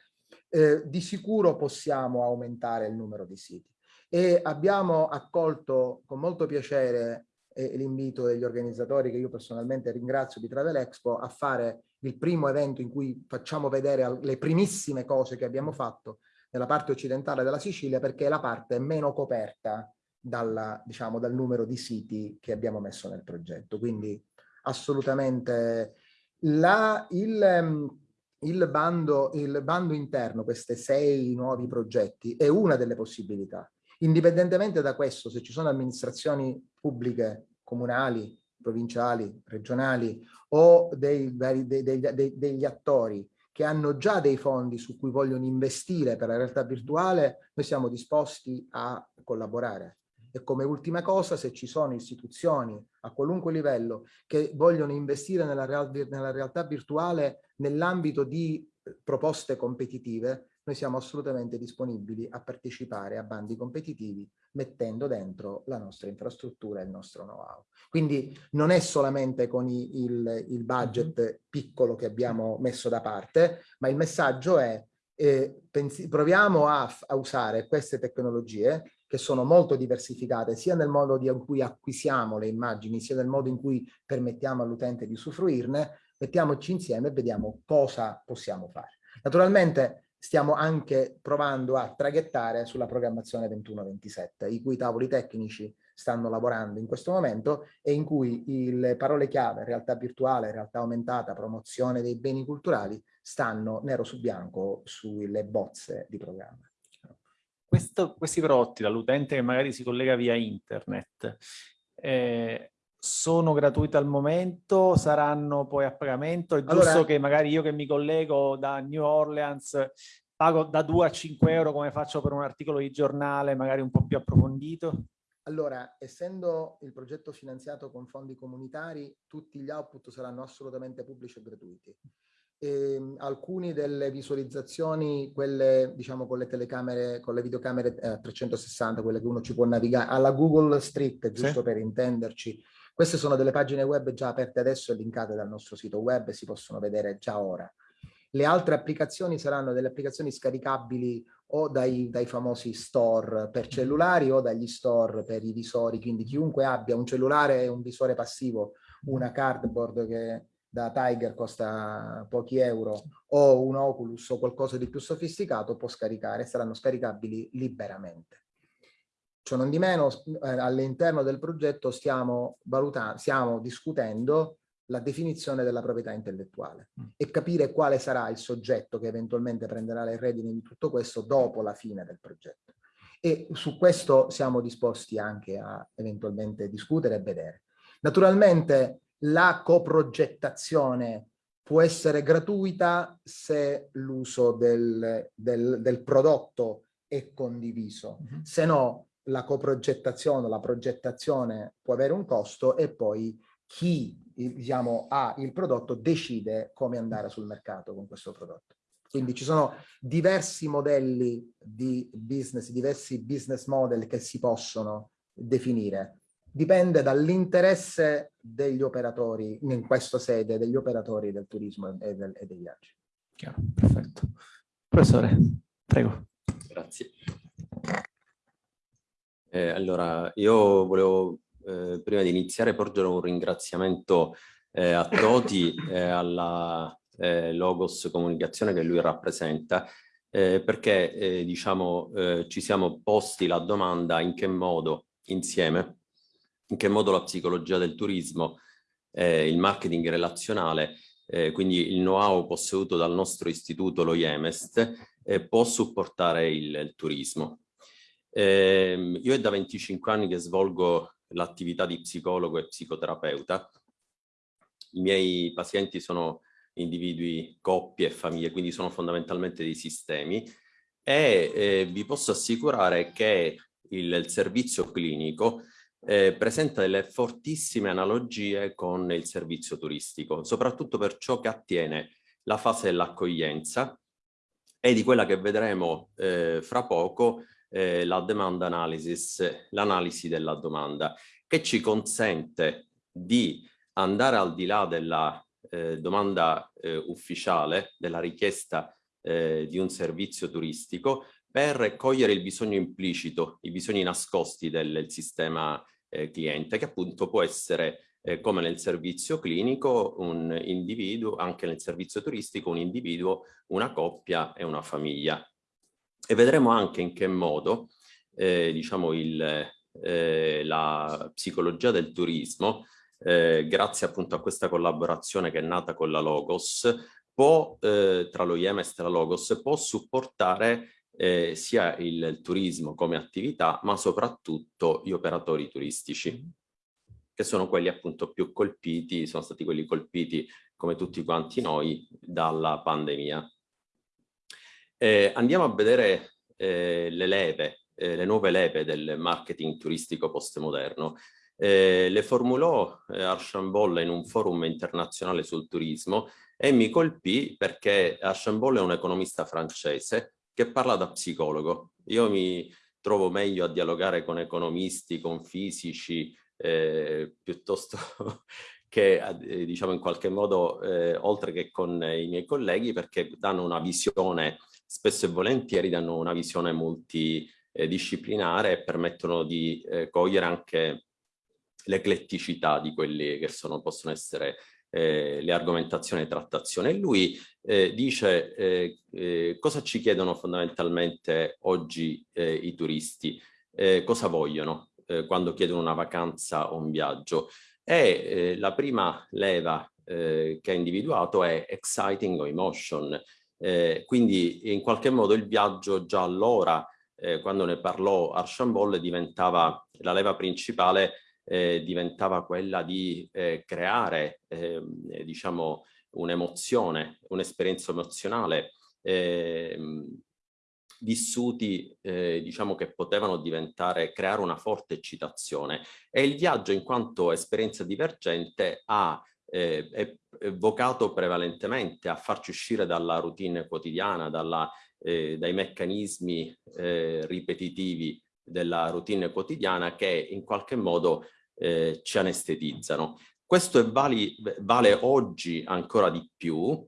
eh, di sicuro possiamo aumentare il numero di siti. E abbiamo accolto con molto piacere eh, l'invito degli organizzatori, che io personalmente ringrazio, di Travel Expo, a fare il primo evento in cui facciamo vedere le primissime cose che abbiamo fatto nella parte occidentale della Sicilia, perché è la parte meno coperta dalla, diciamo, dal numero di siti che abbiamo messo nel progetto. Quindi assolutamente la, il, ehm, il, bando, il bando interno, questi sei nuovi progetti, è una delle possibilità. Indipendentemente da questo, se ci sono amministrazioni pubbliche, comunali, provinciali, regionali o dei, dei, dei, degli attori che hanno già dei fondi su cui vogliono investire per la realtà virtuale, noi siamo disposti a collaborare. E come ultima cosa, se ci sono istituzioni a qualunque livello che vogliono investire nella, real nella realtà virtuale nell'ambito di eh, proposte competitive, noi siamo assolutamente disponibili a partecipare a bandi competitivi mettendo dentro la nostra infrastruttura e il nostro know-how. Quindi non è solamente con i, il, il, budget mm-hmm. piccolo che abbiamo messo da parte, ma il messaggio è eh, proviamo a, a usare queste tecnologie che sono molto diversificate sia nel modo in cui acquisiamo le immagini sia nel modo in cui permettiamo all'utente di usufruirne, mettiamoci insieme e vediamo cosa possiamo fare. Naturalmente stiamo anche provando a traghettare sulla programmazione 21-27, i cui tavoli tecnici stanno lavorando in questo momento e in cui le parole chiave realtà virtuale, realtà aumentata, promozione dei beni culturali stanno nero su bianco sulle bozze di programma questo, questi prodotti dall'utente che magari si collega via internet, eh, sono gratuite al momento, saranno poi a pagamento? È giusto allora, che magari io che mi collego da New Orleans pago da 2 a 5 euro come faccio per un articolo di giornale magari un po' più approfondito? Allora, essendo il progetto finanziato con fondi comunitari, tutti gli output saranno assolutamente pubblici e gratuiti. E, ehm, alcune delle visualizzazioni, quelle diciamo con le telecamere, con le videocamere eh, 360, quelle che uno ci può navigare, alla Google Street, giusto sì. per intenderci, queste sono delle pagine web già aperte adesso e linkate dal nostro sito web e si possono vedere già ora. Le altre applicazioni saranno delle applicazioni scaricabili o dai, dai, famosi store per cellulari o dagli store per i visori, quindi chiunque abbia un cellulare e un visore passivo, una cardboard che da Tiger costa pochi euro o un Oculus o qualcosa di più sofisticato può scaricare, saranno scaricabili liberamente. Ciò non di meno, eh, all'interno del progetto stiamo, valutando, stiamo discutendo la definizione della proprietà intellettuale mm. e capire quale sarà il soggetto che eventualmente prenderà le redini di tutto questo dopo la fine del progetto. E su questo siamo disposti anche a eventualmente discutere e vedere. Naturalmente la coprogettazione può essere gratuita se l'uso del, del, del, prodotto è condiviso, mm -hmm. se no la coprogettazione, la progettazione può avere un costo e poi chi diciamo, ha il prodotto decide come andare sul mercato con questo prodotto. Quindi ci sono diversi modelli di business, diversi business model che si possono definire. Dipende dall'interesse degli operatori, in questa sede, degli operatori del turismo e, del, e dei viaggi. Chiaro, perfetto. Professore, prego. Grazie. Eh, allora, io volevo eh, prima di iniziare porgere un ringraziamento eh, a Toti e alla eh, Logos Comunicazione che lui rappresenta, eh, perché eh, diciamo, ci siamo posti la domanda in che modo insieme, in che modo la psicologia del turismo, il marketing relazionale, quindi il know-how posseduto dal nostro istituto, lo IEMEST, può supportare il, il turismo. Eh, io è da 25 anni che svolgo l'attività di psicologo e psicoterapeuta. I miei pazienti sono individui, coppie e famiglie, quindi sono fondamentalmente dei sistemi e eh, vi posso assicurare che il, il servizio clinico eh, presenta delle fortissime analogie con il servizio turistico, soprattutto per ciò che attiene la fase dell'accoglienza e di quella che vedremo eh, fra poco eh, la demand analysis, l'analisi della domanda, che ci consente di andare al di là della eh, domanda eh, ufficiale, della richiesta eh, di un servizio turistico, per cogliere il bisogno implicito, i bisogni nascosti del, del sistema eh, cliente, che appunto può essere eh, come nel servizio clinico un individuo, anche nel servizio turistico un individuo, una coppia e una famiglia. E vedremo anche in che modo eh, diciamo il, eh, la psicologia del turismo, eh, grazie appunto a questa collaborazione che è nata con la Logos, può, eh, tra lo IEMES e la Logos, può supportare eh, sia il, il, turismo come attività, ma soprattutto gli operatori turistici, che sono quelli appunto più colpiti, sono stati quelli colpiti come tutti quanti noi dalla pandemia. Eh, andiamo a vedere eh, le leve, eh, le nuove leve del marketing turistico postmoderno. Eh, le formulò eh, Archambault in un forum internazionale sul turismo e mi colpì perché Archambault è un economista francese che parla da psicologo. Io mi trovo meglio a dialogare con economisti, con fisici, eh, piuttosto che eh, diciamo in qualche modo eh, oltre che con i miei colleghi perché danno una visione spesso e volentieri danno una visione multidisciplinare e permettono di eh, cogliere anche l'ecletticità di quelli che sono, possono essere eh, le argomentazioni e trattazione. Lui eh, dice eh, eh, cosa ci chiedono fondamentalmente oggi eh, i turisti, cosa vogliono quando chiedono una vacanza o un viaggio. E la prima leva che ha individuato è exciting o emotion, eh, quindi in qualche modo il viaggio già allora, eh, quando ne parlò Archambault, diventava la leva principale eh, diventava quella di eh, creare, ehm, eh, diciamo, un'emozione, un'esperienza emozionale, ehm, vissuti eh, diciamo che potevano diventare, creare una forte eccitazione. E il viaggio in quanto esperienza divergente ha eh, è vocato prevalentemente a farci uscire dalla routine quotidiana, dalla, eh, dai meccanismi eh, ripetitivi della routine quotidiana che in qualche modo eh, ci anestetizzano. Questo vali, vale oggi ancora di più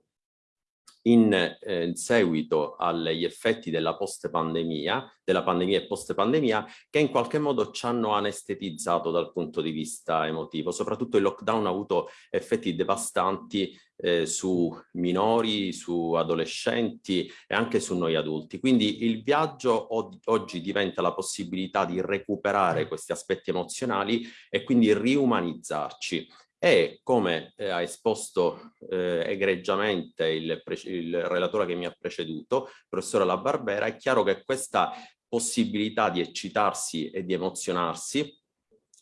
in, eh, in seguito agli effetti della post-pandemia, della pandemia e post-pandemia, che in qualche modo ci hanno anestetizzato dal punto di vista emotivo. Soprattutto il lockdown ha avuto effetti devastanti eh, su minori, su adolescenti e anche su noi adulti. Quindi il viaggio oggi diventa la possibilità di recuperare questi aspetti emozionali e quindi riumanizzarci e come eh, ha esposto eh, egregiamente il, il, relatore che mi ha preceduto, professore La Barbera, è chiaro che questa possibilità di eccitarsi e di emozionarsi,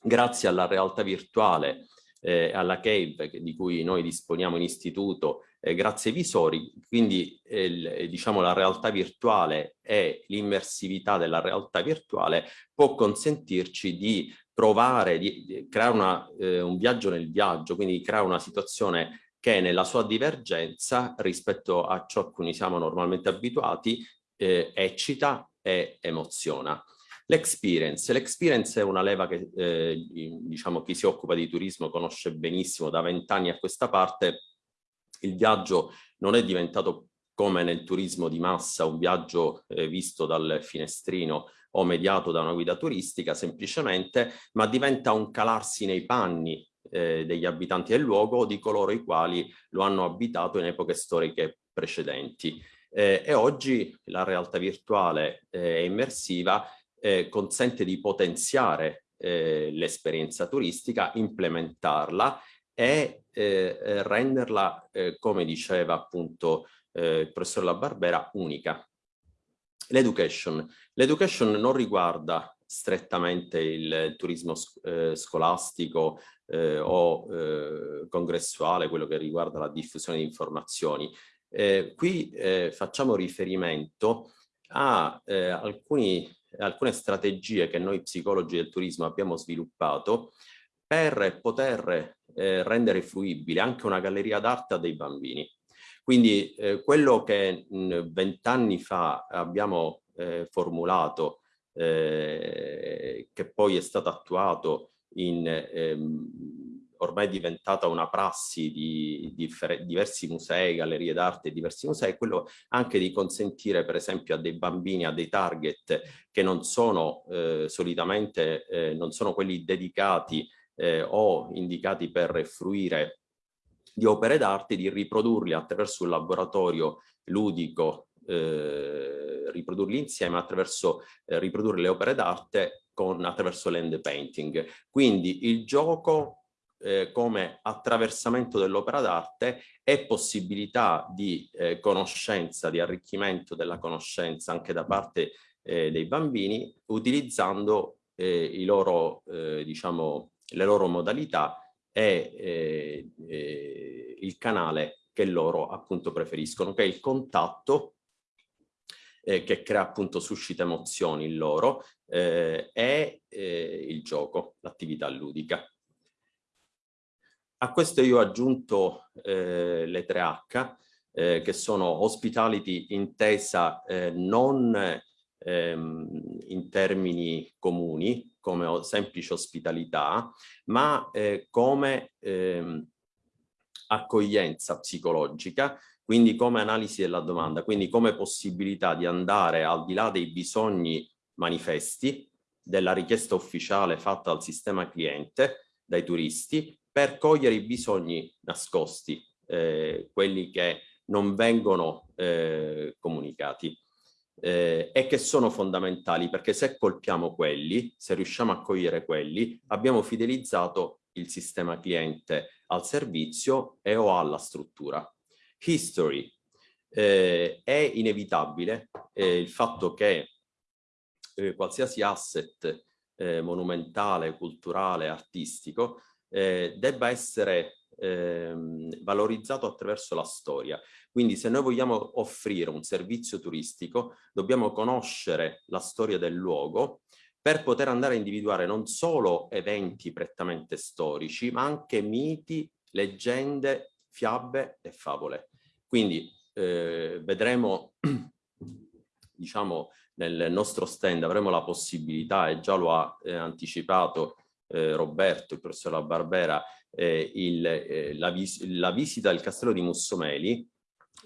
grazie alla realtà virtuale, eh, alla CAVE di cui noi disponiamo in istituto, eh, grazie ai visori, quindi eh, diciamo la realtà virtuale e l'immersività della realtà virtuale può consentirci di provare, di, di creare una, eh, un viaggio nel viaggio, quindi creare una situazione che nella sua divergenza rispetto a ciò a cui siamo normalmente abituati eh, eccita e emoziona. L'experience, l'experience è una leva che eh, diciamo chi si occupa di turismo conosce benissimo da vent'anni a questa parte, il viaggio non è diventato come nel turismo di massa un viaggio eh, visto dal finestrino o mediato da una guida turistica semplicemente, ma diventa un calarsi nei panni eh, degli abitanti del luogo o di coloro i quali lo hanno abitato in epoche storiche precedenti. Eh, e oggi la realtà virtuale eh, immersiva eh, consente di potenziare eh, l'esperienza turistica, implementarla e eh, renderla, come diceva appunto il professor La Barbera, unica. L'education. L'education non riguarda strettamente il turismo eh, scolastico eh, o eh, congressuale, quello che riguarda la diffusione di informazioni. Eh, qui eh, facciamo riferimento a eh, alcuni, alcune strategie che noi psicologi del turismo abbiamo sviluppato per poter rendere fruibile anche una galleria d'arte dei bambini. Quindi eh, quello che vent'anni fa abbiamo eh, formulato, eh, che poi è stato attuato in ehm, ormai è diventata una prassi di, di diversi musei, gallerie d'arte diversi musei, quello anche di consentire per esempio a dei bambini, a dei target che non sono eh, solitamente, eh, non sono quelli dedicati eh, o indicati per fruire di opere d'arte, di riprodurli attraverso un laboratorio ludico, eh, riprodurli insieme attraverso eh, riprodurre le opere d'arte attraverso l'end painting. Quindi il gioco eh, come attraversamento dell'opera d'arte e possibilità di eh, conoscenza, di arricchimento della conoscenza anche da parte eh, dei bambini utilizzando eh, i loro, eh, diciamo, le loro modalità è eh, il canale che loro appunto preferiscono, che è il contatto che crea appunto suscita emozioni in loro e il gioco, l'attività ludica. A questo io ho aggiunto eh, le 3H che sono hospitality intesa non ehm, in termini comuni, come semplice ospitalità, ma eh, come ehm, accoglienza psicologica, quindi come analisi della domanda, quindi come possibilità di andare al di là dei bisogni manifesti della richiesta ufficiale fatta al sistema cliente, dai turisti, per cogliere i bisogni nascosti, eh, quelli che non vengono eh, comunicati eh, e che sono fondamentali perché se colpiamo quelli, se riusciamo a cogliere quelli, abbiamo fidelizzato il sistema cliente al servizio e o alla struttura. History. Eh, è inevitabile eh, il fatto che eh, qualsiasi asset eh, monumentale, culturale, artistico, eh, debba essere ehm, valorizzato attraverso la storia. Quindi se noi vogliamo offrire un servizio turistico, dobbiamo conoscere la storia del luogo per poter andare a individuare non solo eventi prettamente storici, ma anche miti, leggende, fiabe e favole. Quindi eh, vedremo, diciamo, nel nostro stand avremo la possibilità, e già lo ha eh, anticipato eh, Roberto, il professor La Barbera, eh, il, eh, la, vis la, visita del castello di Mussomeli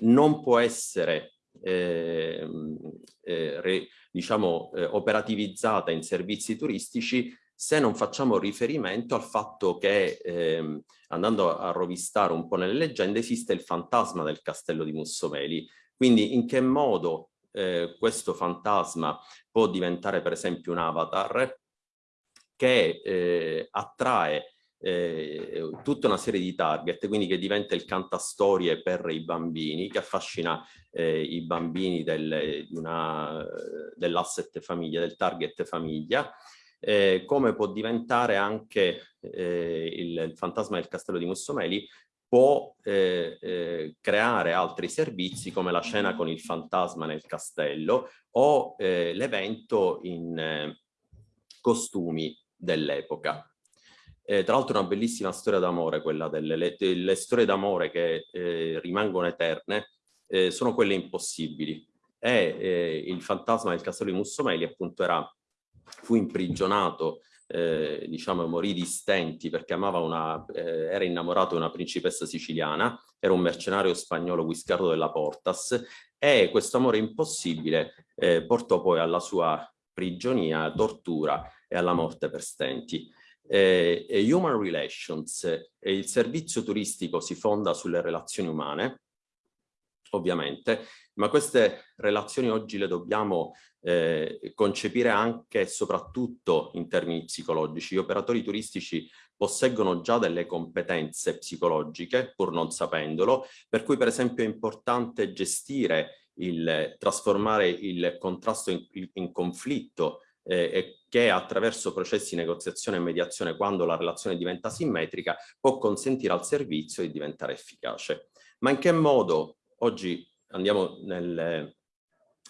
non può essere ehm, eh, re, diciamo, eh, operativizzata in servizi turistici se non facciamo riferimento al fatto che, ehm, andando a rovistare un po' nelle leggende, esiste il fantasma del castello di Mussomeli. Quindi in che modo eh, questo fantasma può diventare per esempio un avatar che eh, attrae eh, tutta una serie di target, quindi che diventa il cantastorie per i bambini, che affascina eh, i bambini del, dell'asset famiglia, del target famiglia, eh, come può diventare anche eh, il, il, fantasma del castello di Mussomeli, può eh, eh, creare altri servizi come la scena con il fantasma nel castello o l'evento in costumi dell'epoca. Eh, tra l'altro una bellissima storia d'amore, quella delle le, le storie d'amore che eh, rimangono eterne, eh, sono quelle impossibili. E eh, il fantasma del castello di Mussomeli appunto era, fu imprigionato, eh, diciamo morì di stenti perché amava una, eh, era innamorato di una principessa siciliana, era un mercenario spagnolo Guiscardo della Portas e questo amore impossibile portò poi alla sua prigionia, tortura e alla morte per stenti. Eh, human Relations, eh, il servizio turistico si fonda sulle relazioni umane, ovviamente, ma queste relazioni oggi le dobbiamo eh, concepire anche e soprattutto in termini psicologici. Gli operatori turistici posseggono già delle competenze psicologiche, pur non sapendolo, per cui per esempio è importante gestire il trasformare il contrasto in, in conflitto eh, che attraverso processi di negoziazione e mediazione, quando la relazione diventa simmetrica, può consentire al servizio di diventare efficace. Ma in che modo, oggi andiamo nel,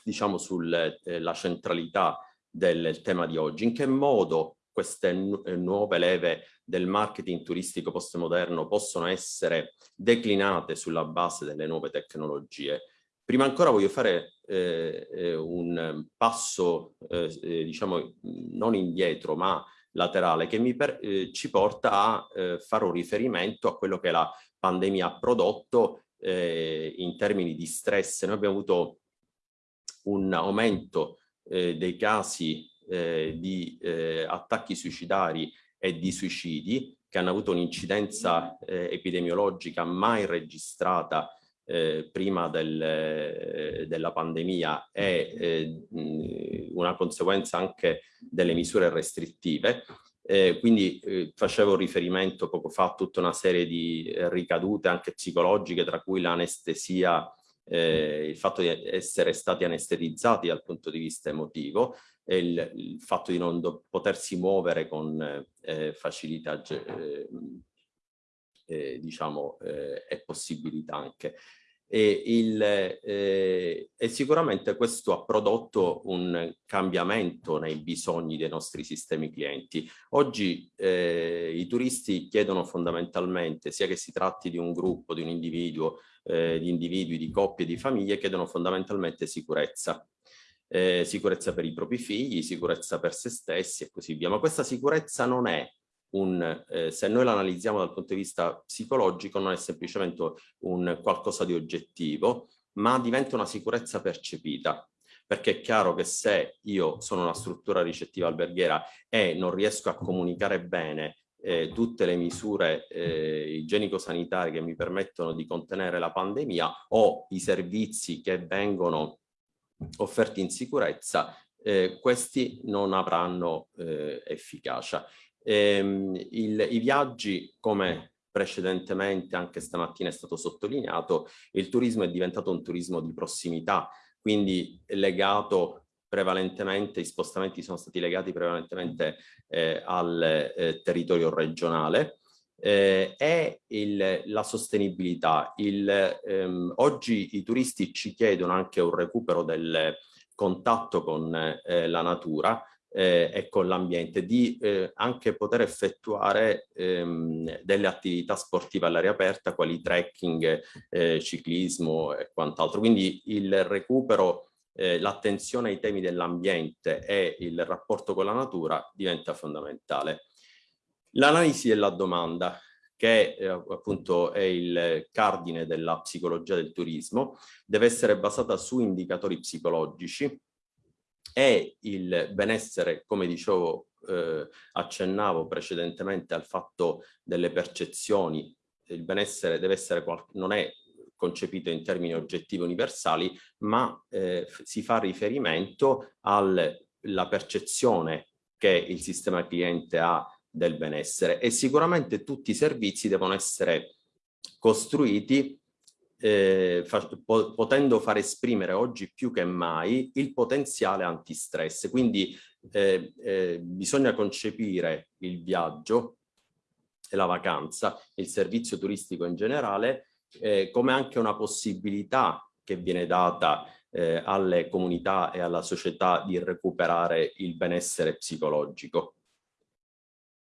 diciamo sulla eh, centralità del tema di oggi, in che modo queste eh, nuove leve del marketing turistico postmoderno possono essere declinate sulla base delle nuove tecnologie. Prima ancora voglio fare eh, eh, un passo, eh, eh, diciamo, non indietro, ma laterale, che eh, ci porta a eh, fare riferimento a quello che la pandemia ha prodotto in termini di stress. Noi abbiamo avuto un aumento dei casi di attacchi suicidari e di suicidi che hanno avuto un'incidenza epidemiologica mai registrata eh, prima del, eh, della pandemia è eh, una conseguenza anche delle misure restrittive. Eh, quindi facevo riferimento poco fa a tutta una serie di ricadute anche psicologiche, tra cui l'anestesia, il fatto di essere stati anestetizzati dal punto di vista emotivo, e il, il fatto di non potersi muovere con facilità diciamo, eh, e possibilità anche. E, il, eh, e, sicuramente questo ha prodotto un cambiamento nei bisogni dei nostri sistemi clienti. Oggi eh, i turisti chiedono fondamentalmente, sia che si tratti di un gruppo, di un individuo, eh, di individui, di coppie, di famiglie, chiedono fondamentalmente sicurezza. Eh, sicurezza per i propri figli, sicurezza per se stessi e così via. Ma questa sicurezza non è un, eh, se noi la analizziamo dal punto di vista psicologico, non è semplicemente un qualcosa di oggettivo, ma diventa una sicurezza percepita. Perché è chiaro che se io sono una struttura ricettiva alberghiera e non riesco a comunicare bene eh, tutte le misure eh, igienico-sanitarie che mi permettono di contenere la pandemia o i servizi che vengono offerti in sicurezza, eh, questi non avranno eh, efficacia. Ehm, il, I viaggi, come precedentemente anche stamattina è stato sottolineato, il turismo è diventato un turismo di prossimità, quindi legato prevalentemente, i spostamenti sono stati legati prevalentemente eh, al eh, territorio regionale, eh, è il, la sostenibilità. Il, ehm, oggi i turisti ci chiedono anche un recupero del contatto con eh, la natura eh, e con l'ambiente, di eh, anche poter effettuare ehm, delle attività sportive all'aria aperta, quali trekking, eh, ciclismo e quant'altro. Quindi il recupero eh, l'attenzione ai temi dell'ambiente e il rapporto con la natura diventa fondamentale. L'analisi della domanda, che eh, appunto è il cardine della psicologia del turismo, deve essere basata su indicatori psicologici e il benessere, come dicevo, eh, accennavo precedentemente al fatto delle percezioni, il benessere deve essere, non è concepito in termini oggettivi universali, ma eh, si fa riferimento alla percezione che il sistema cliente ha del benessere e sicuramente tutti i servizi devono essere costruiti eh, fa, po potendo far esprimere oggi più che mai il potenziale antistress. Quindi eh, eh, bisogna concepire il viaggio e la vacanza, il servizio turistico in generale, eh, come anche una possibilità che viene data eh, alle comunità e alla società di recuperare il benessere psicologico.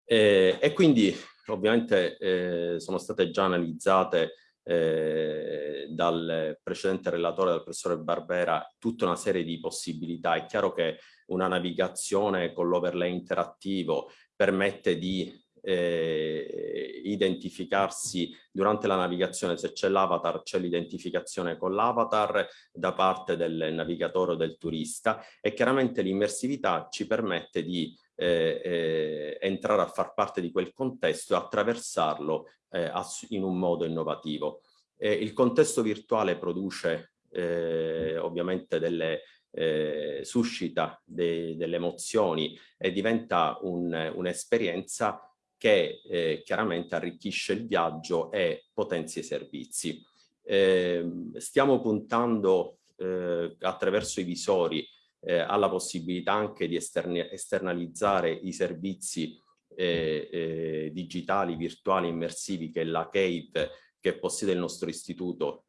Eh, e quindi ovviamente sono state già analizzate eh, dal precedente relatore, dal professore Barbera, tutta una serie di possibilità. È chiaro che una navigazione con l'overlay interattivo permette di eh, identificarsi durante la navigazione, se c'è l'avatar c'è l'identificazione con l'avatar da parte del navigatore o del turista e chiaramente l'immersività ci permette di eh, eh, entrare a far parte di quel contesto e attraversarlo eh, in un modo innovativo. il contesto virtuale produce eh, ovviamente delle eh, suscita de, delle emozioni e diventa un'esperienza un che eh, chiaramente arricchisce il viaggio e potenzia i servizi. Eh, stiamo puntando eh, attraverso i visori eh, alla possibilità anche di esternalizzare i servizi eh, eh, digitali, virtuali, immersivi che la CAVE che possiede il nostro istituto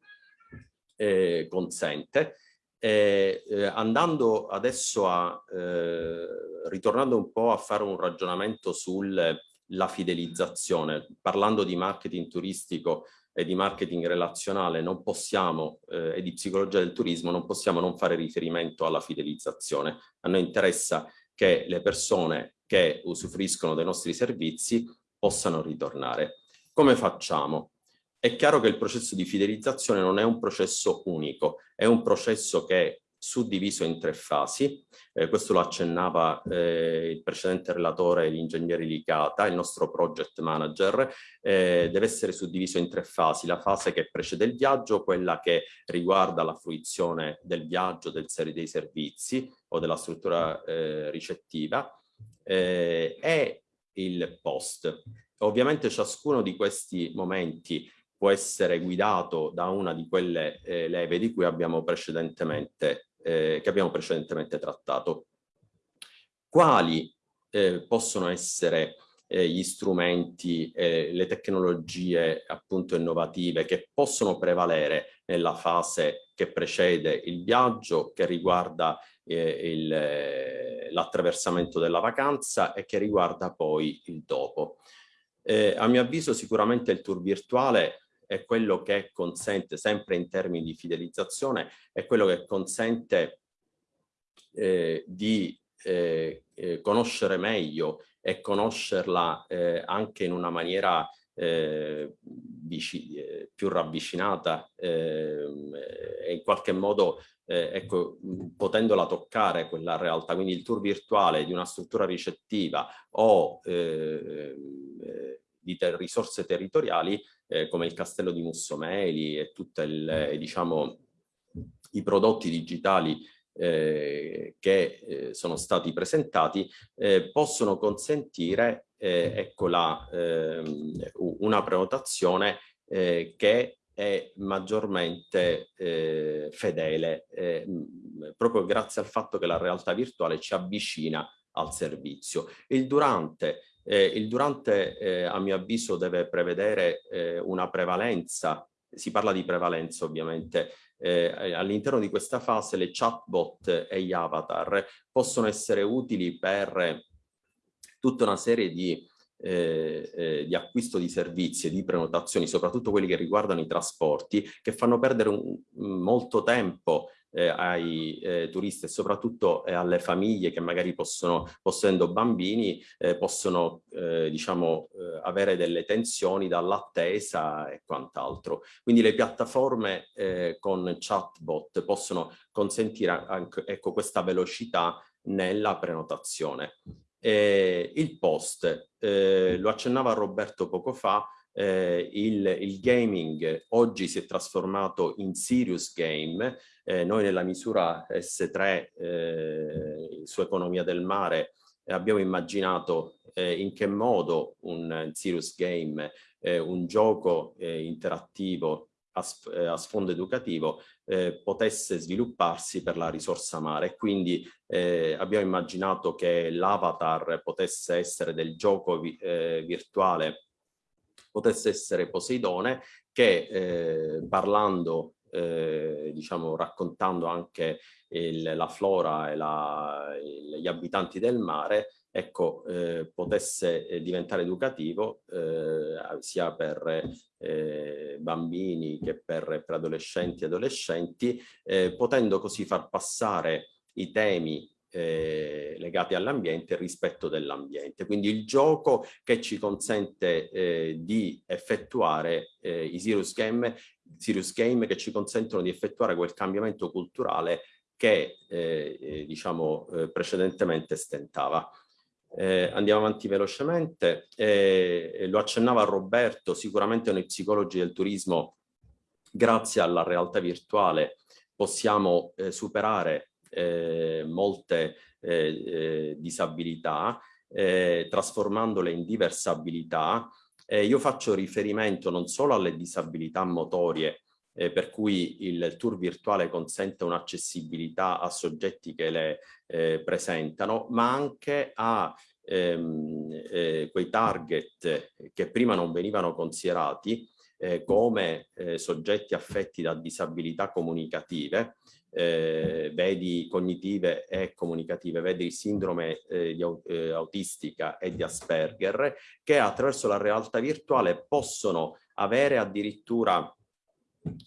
eh, consente. Eh, andando adesso a, eh, ritornando un po' a fare un ragionamento sulla fidelizzazione, parlando di marketing turistico e di marketing relazionale non possiamo, eh, e di psicologia del turismo, non possiamo non fare riferimento alla fidelizzazione. A noi interessa che le persone che usufruiscono dei nostri servizi possano ritornare. Come facciamo? È chiaro che il processo di fidelizzazione non è un processo unico, è un processo che suddiviso in tre fasi, eh, questo lo accennava eh, il precedente relatore, l'ingegnere Licata, il nostro project manager, eh, deve essere suddiviso in tre fasi, la fase che precede il viaggio, quella che riguarda la fruizione del viaggio, del serie dei servizi o della struttura eh, ricettiva eh, e il post. Ovviamente ciascuno di questi momenti può essere guidato da una di quelle eh, leve di cui abbiamo precedentemente, eh, che abbiamo precedentemente trattato. Quali eh, possono essere eh, gli strumenti, le tecnologie appunto innovative che possono prevalere nella fase che precede il viaggio, che riguarda eh, l'attraversamento della vacanza e che riguarda poi il dopo. Eh, a mio avviso sicuramente il tour virtuale è quello che consente, sempre in termini di fidelizzazione, è quello che consente eh, di eh, eh, conoscere meglio e conoscerla eh, anche in una maniera eh, eh, più ravvicinata ehm, e in qualche modo ecco, potendola toccare quella realtà, quindi il tour virtuale di una struttura ricettiva o di ter risorse territoriali eh, come il castello di Mussomeli e tutti diciamo, i prodotti digitali eh, che eh, sono stati presentati eh, possono consentire eh, ecco la, ehm, una prenotazione eh, che è maggiormente fedele proprio grazie al fatto che la realtà virtuale ci avvicina al servizio. Il durante, eh, il durante eh, a mio avviso deve prevedere eh, una prevalenza, si parla di prevalenza ovviamente, eh, all'interno di questa fase le chatbot e gli avatar possono essere utili per tutta una serie di eh, eh, di acquisto di servizi e di prenotazioni, soprattutto quelli che riguardano i trasporti, che fanno perdere un, molto tempo eh, ai eh, turisti e soprattutto eh, alle famiglie che magari possono, possedendo bambini, eh, possono eh, diciamo, eh, avere delle tensioni dall'attesa e quant'altro. Quindi le piattaforme con chatbot possono consentire anche ecco, questa velocità nella prenotazione. Il post, lo accennava Roberto poco fa, eh, il, il, gaming oggi si è trasformato in serious game, eh, noi nella misura S3 eh, su economia del mare abbiamo immaginato eh, in che modo un serious game, eh, un gioco eh, interattivo a, a, sfondo educativo potesse svilupparsi per la risorsa mare. Quindi abbiamo immaginato che l'avatar potesse essere del gioco vi, virtuale potesse essere Poseidone che eh, parlando, eh, diciamo raccontando anche il, la flora e la, il, gli abitanti del mare, ecco, eh, potesse eh, diventare educativo eh, sia per eh, bambini che per, per, adolescenti e adolescenti, eh, potendo così far passare i temi eh, legati all'ambiente rispetto dell'ambiente. Quindi il gioco che ci consente di effettuare i serious game, serious game che ci consentono di effettuare quel cambiamento culturale che diciamo precedentemente stentava. Andiamo avanti velocemente, lo accennava Roberto, sicuramente noi psicologi del turismo grazie alla realtà virtuale possiamo superare eh, molte eh, eh, disabilità, eh, trasformandole in diversabilità. io faccio riferimento non solo alle disabilità motorie, eh, per cui il tour virtuale consente un'accessibilità a soggetti che le eh, presentano, ma anche a ehm, eh, quei target che prima non venivano considerati come soggetti affetti da disabilità comunicative eh, vedi cognitive e comunicative, vedi sindrome eh, di, eh, autistica e di Asperger, che attraverso la realtà virtuale possono avere addirittura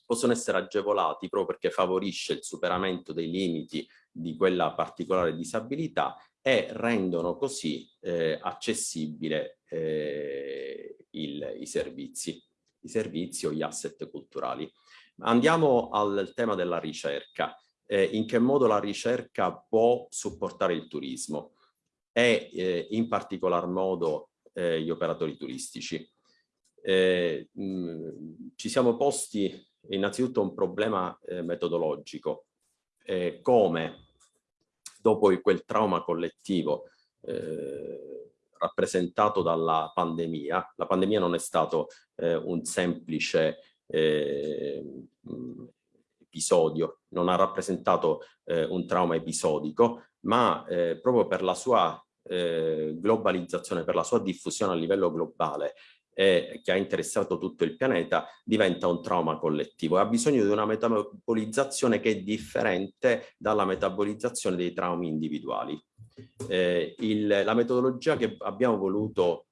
possono essere agevolati proprio perché favorisce il superamento dei limiti di quella particolare disabilità e rendono così eh, accessibile eh, il, i servizi, i servizi o gli asset culturali. Andiamo al tema della ricerca. Eh, in che modo la ricerca può supportare il turismo e eh, in particolar modo eh, gli operatori turistici. Mh, eh, ci siamo posti innanzitutto un problema eh, metodologico, eh, come? Dopo quel trauma collettivo rappresentato dalla pandemia, la pandemia non è stato un semplice eh, episodio, non ha rappresentato eh, un trauma episodico, ma eh, proprio per la sua eh, globalizzazione, per la sua diffusione a livello globale e che ha interessato tutto il pianeta, diventa un trauma collettivo e ha bisogno di una metabolizzazione che è differente dalla metabolizzazione dei traumi individuali. Eh, il, la metodologia che abbiamo voluto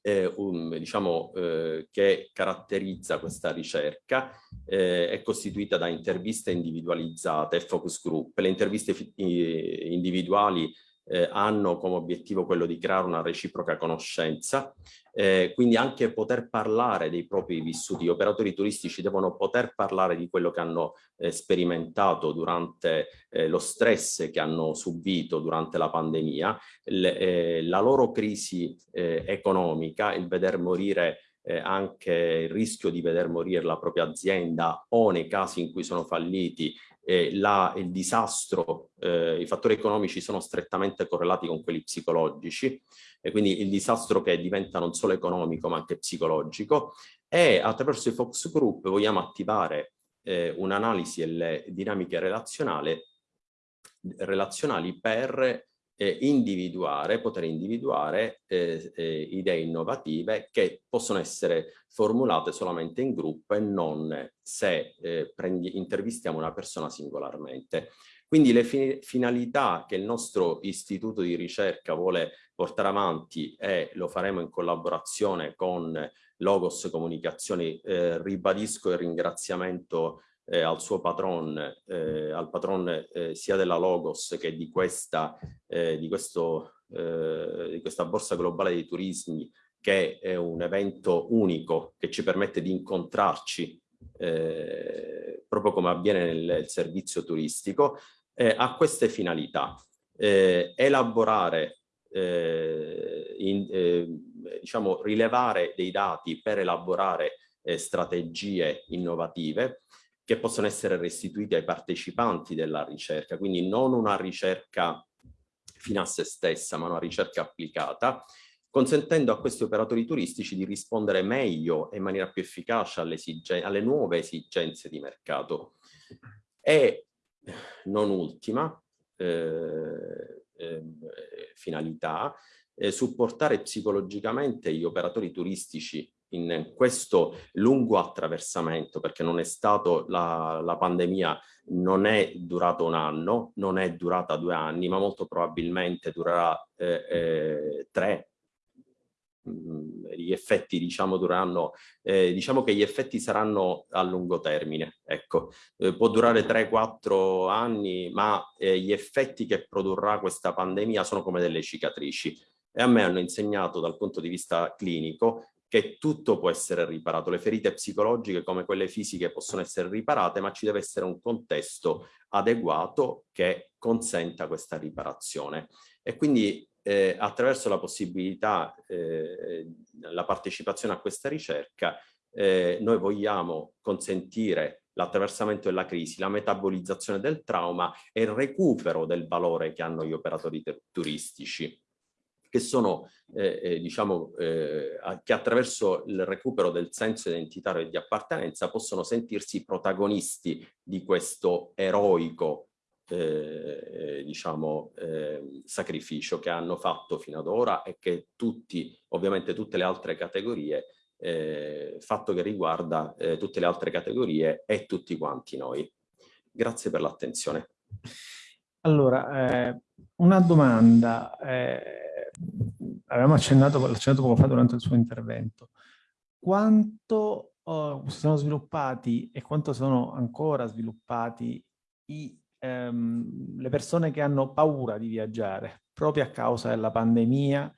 eh, un, diciamo, eh, che caratterizza questa ricerca eh, è costituita da interviste individualizzate e focus group. Le interviste individuali eh, hanno come obiettivo quello di creare una reciproca conoscenza, eh, quindi anche poter parlare dei propri vissuti. Gli operatori turistici devono poter parlare di quello che hanno eh, sperimentato durante eh, lo stress che hanno subito durante la pandemia, le, eh, la loro crisi eh, economica, il veder morire eh, anche il rischio di veder morire la propria azienda o nei casi in cui sono falliti eh, la, il disastro, eh, i fattori economici sono strettamente correlati con quelli psicologici e quindi il disastro che diventa non solo economico ma anche psicologico e attraverso i Fox Group vogliamo attivare eh, un'analisi delle dinamiche relazionali per eh, individuare, poter individuare eh, eh, idee innovative che possono essere formulate solamente in gruppo e non se eh, prendi, intervistiamo una persona singolarmente. Quindi le fi finalità che il nostro istituto di ricerca vuole portare avanti e lo faremo in collaborazione con Logos Comunicazioni, eh, ribadisco il ringraziamento eh, al suo patron, eh, al patron eh, sia della Logos che di questa, eh, di, questo, eh, di questa borsa globale dei turismi che è un evento unico che ci permette di incontrarci eh, proprio come avviene nel, nel servizio turistico, ha queste finalità. elaborare, in, diciamo, rilevare dei dati per elaborare strategie innovative, che possono essere restituiti ai partecipanti della ricerca, quindi non una ricerca fino a se stessa, ma una ricerca applicata, consentendo a questi operatori turistici di rispondere meglio e in maniera più efficace alle, alle nuove esigenze di mercato. E non ultima eh, eh, finalità, eh, supportare psicologicamente gli operatori turistici in questo lungo attraversamento, perché non è stato la, la pandemia, non è durato un anno, non è durata due anni, ma molto probabilmente durerà eh, eh, tre. Mm, gli effetti diciamo dureranno, eh, diciamo che gli effetti saranno a lungo termine, ecco, eh, può durare 3-4 anni, ma eh, gli effetti che produrrà questa pandemia sono come delle cicatrici e a me hanno insegnato dal punto di vista clinico che tutto può essere riparato, le ferite psicologiche come quelle fisiche possono essere riparate, ma ci deve essere un contesto adeguato che consenta questa riparazione. E quindi eh, attraverso la possibilità, eh, la partecipazione a questa ricerca, eh, noi vogliamo consentire l'attraversamento della crisi, la metabolizzazione del trauma e il recupero del valore che hanno gli operatori turistici che sono, eh, eh, diciamo, eh, che attraverso il recupero del senso identitario e di appartenenza possono sentirsi protagonisti di questo eroico, eh, diciamo, ehm, sacrificio che hanno fatto fino ad ora e che tutti, ovviamente tutte le altre categorie, eh, fatto che riguarda eh, tutte le altre categorie e tutti quanti noi. Grazie per l'attenzione. Allora, una domanda avevamo accennato, accennato poco fa durante il suo intervento, quanto oh, si sono sviluppati e quanto sono ancora sviluppati i, ehm, le persone che hanno paura di viaggiare proprio a causa della pandemia?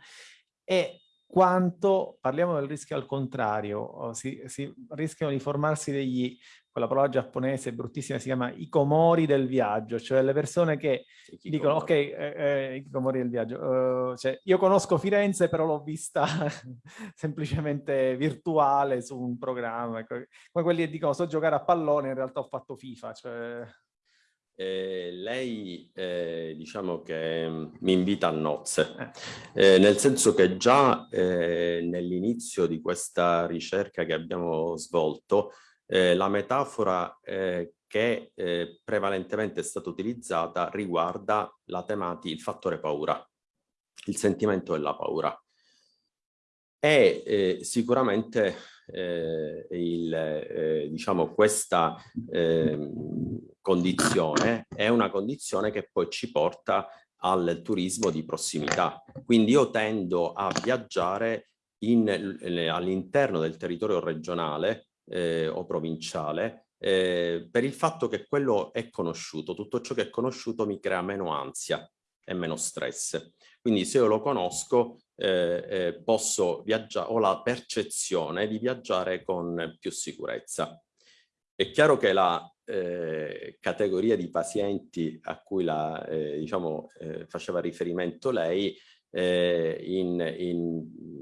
E quanto, parliamo del rischio al contrario, oh, si, si rischiano di formarsi degli quella parola giapponese bruttissima si chiama ikomori del viaggio, cioè le persone che Ikikomori. dicono ok, eh, eh, ikomori del viaggio, uh, cioè io conosco Firenze però l'ho vista semplicemente virtuale su un programma, come quelli che dicono so giocare a pallone, in realtà ho fatto FIFA, cioè... Eh, lei eh, diciamo che mm, mi invita a nozze, eh. nel senso che già nell'inizio di questa ricerca che abbiamo svolto eh, la metafora eh, che eh, prevalentemente è stata utilizzata riguarda la tematica, il fattore paura, il sentimento della paura. E eh, sicuramente eh, il, diciamo, questa ehm, condizione è una condizione che poi ci porta al turismo di prossimità. Quindi io tendo a viaggiare all'interno del territorio regionale eh, o provinciale, eh, per il fatto che quello è conosciuto, tutto ciò che è conosciuto mi crea meno ansia e meno stress. Quindi se io lo conosco eh, eh, posso viaggiare, ho la percezione di viaggiare con più sicurezza. È chiaro che la eh, categoria di pazienti a cui la, eh, diciamo, eh, faceva riferimento lei eh,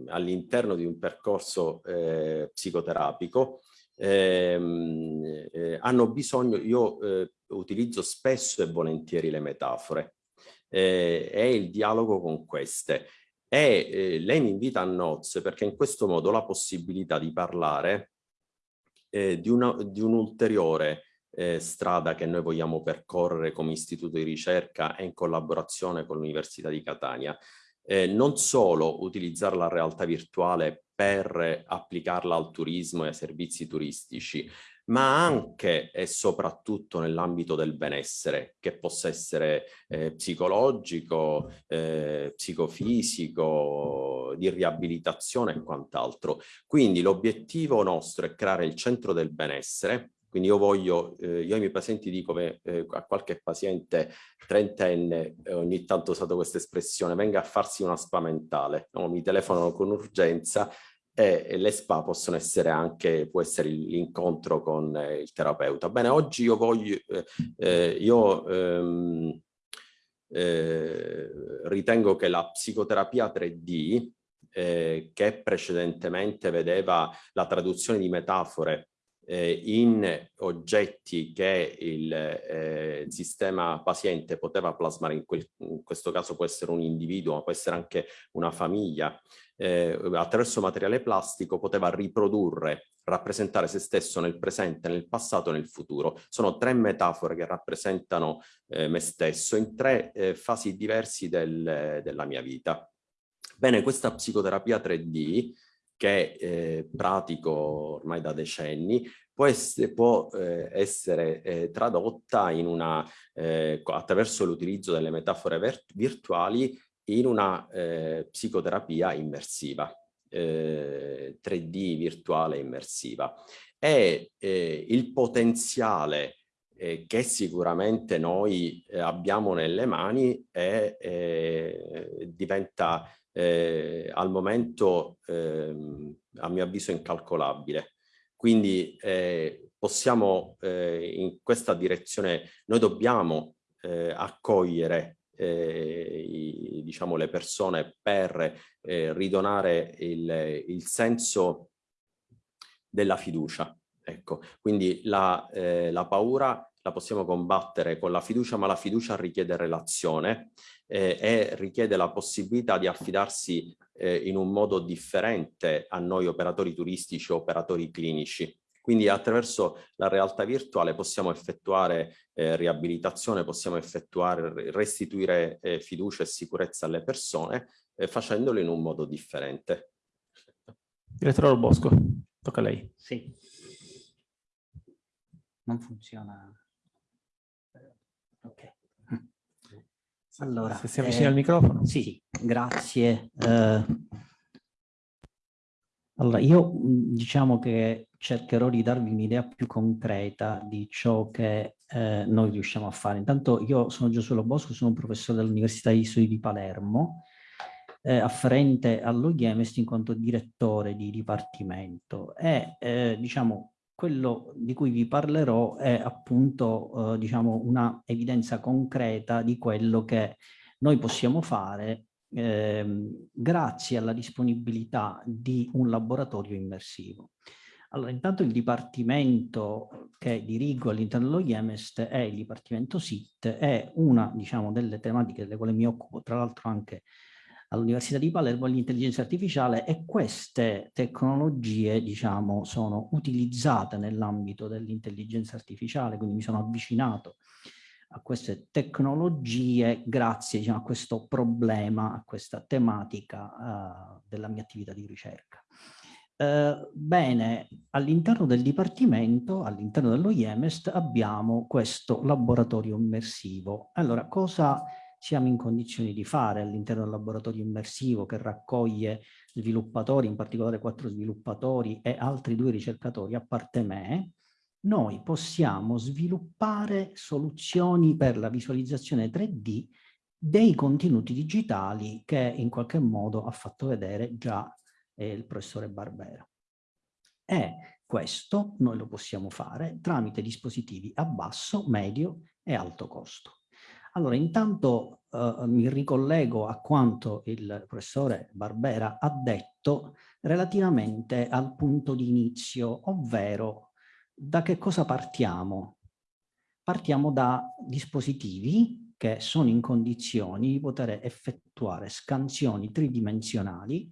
all'interno di un percorso eh, psicoterapico ehm, eh, hanno bisogno, io eh, utilizzo spesso e volentieri le metafore eh, e il dialogo con queste. E eh, lei mi invita a nozze perché in questo modo ho la possibilità di parlare eh, di, una, di un ulteriore eh, strada che noi vogliamo percorrere come istituto di ricerca e in collaborazione con l'Università di Catania. Eh, non solo utilizzare la realtà virtuale per applicarla al turismo e ai servizi turistici, ma anche e soprattutto nell'ambito del benessere, che possa essere eh, psicologico, eh, psicofisico, di riabilitazione e quant'altro. Quindi l'obiettivo nostro è creare il centro del benessere, quindi io voglio, eh, io ai miei pazienti dico eh, a qualche paziente trentenne, eh, ogni tanto ho usato questa espressione, venga a farsi una spa mentale, no? mi telefonano con urgenza e le spa possono essere anche, può essere l'incontro con eh, il terapeuta. Bene, oggi io voglio, eh, eh, io ehm, eh, ritengo che la psicoterapia 3D, eh, che precedentemente vedeva la traduzione di metafore eh, in oggetti che il eh, sistema paziente poteva plasmare, in, quel, in, questo caso può essere un individuo, ma può essere anche una famiglia, eh, attraverso materiale plastico poteva riprodurre, rappresentare se stesso nel presente, nel passato e nel futuro. Sono tre metafore che rappresentano eh, me stesso in tre eh, fasi diversi del, della mia vita. Bene, questa psicoterapia 3D che eh, pratico ormai da decenni, può essere, può, eh, essere eh, tradotta una, eh, attraverso l'utilizzo delle metafore virtuali in una eh, psicoterapia immersiva, 3D eh, virtuale immersiva. E il potenziale che sicuramente noi abbiamo nelle mani è, diventa eh, al momento eh, a mio avviso incalcolabile. Quindi eh, possiamo eh, in questa direzione, noi dobbiamo eh, accogliere eh, i, diciamo, le persone per ridonare il, il, senso della fiducia. Ecco, quindi la, la paura la possiamo combattere con la fiducia, ma la fiducia richiede relazione eh, e richiede la possibilità di affidarsi eh, in un modo differente a noi operatori turistici o operatori clinici. Quindi attraverso la realtà virtuale possiamo effettuare eh, riabilitazione, possiamo effettuare, restituire eh, fiducia e sicurezza alle persone eh, facendolo in un modo differente. Direttore Bosco, tocca a lei. Sì. Non funziona. Ok. Allora, Se si avvicina eh, al microfono. Sì, grazie. Eh, allora, io diciamo che cercherò di darvi un'idea più concreta di ciò che eh, noi riusciamo a fare. Intanto io sono Giosuelo Bosco, sono un professore dell'Università di Studi di Palermo, eh, afferente all'OIEMEST in quanto direttore di dipartimento e eh, diciamo quello di cui vi parlerò è appunto eh, diciamo una evidenza concreta di quello che noi possiamo fare eh, grazie alla disponibilità di un laboratorio immersivo. Allora, intanto il dipartimento che dirigo all'interno dello IEMEST è il dipartimento SIT, è una diciamo, delle tematiche delle quali mi occupo, tra l'altro anche all'Università di Palermo l'intelligenza artificiale e queste tecnologie diciamo sono utilizzate nell'ambito dell'intelligenza artificiale quindi mi sono avvicinato a queste tecnologie grazie diciamo, a questo problema, a questa tematica uh, della mia attività di ricerca. Uh, bene, all'interno del Dipartimento, all'interno dello IEMEST, abbiamo questo laboratorio immersivo. Allora, cosa siamo in condizioni di fare all'interno del laboratorio immersivo che raccoglie sviluppatori, in particolare quattro sviluppatori e altri due ricercatori a parte me, noi possiamo sviluppare soluzioni per la visualizzazione 3D dei contenuti digitali che in qualche modo ha fatto vedere già eh, il professore Barbera. E questo noi lo possiamo fare tramite dispositivi a basso, medio e alto costo. Allora, intanto eh, mi ricollego a quanto il professore Barbera ha detto relativamente al punto di inizio, ovvero da che cosa partiamo? Partiamo da dispositivi che sono in condizioni di poter effettuare scansioni tridimensionali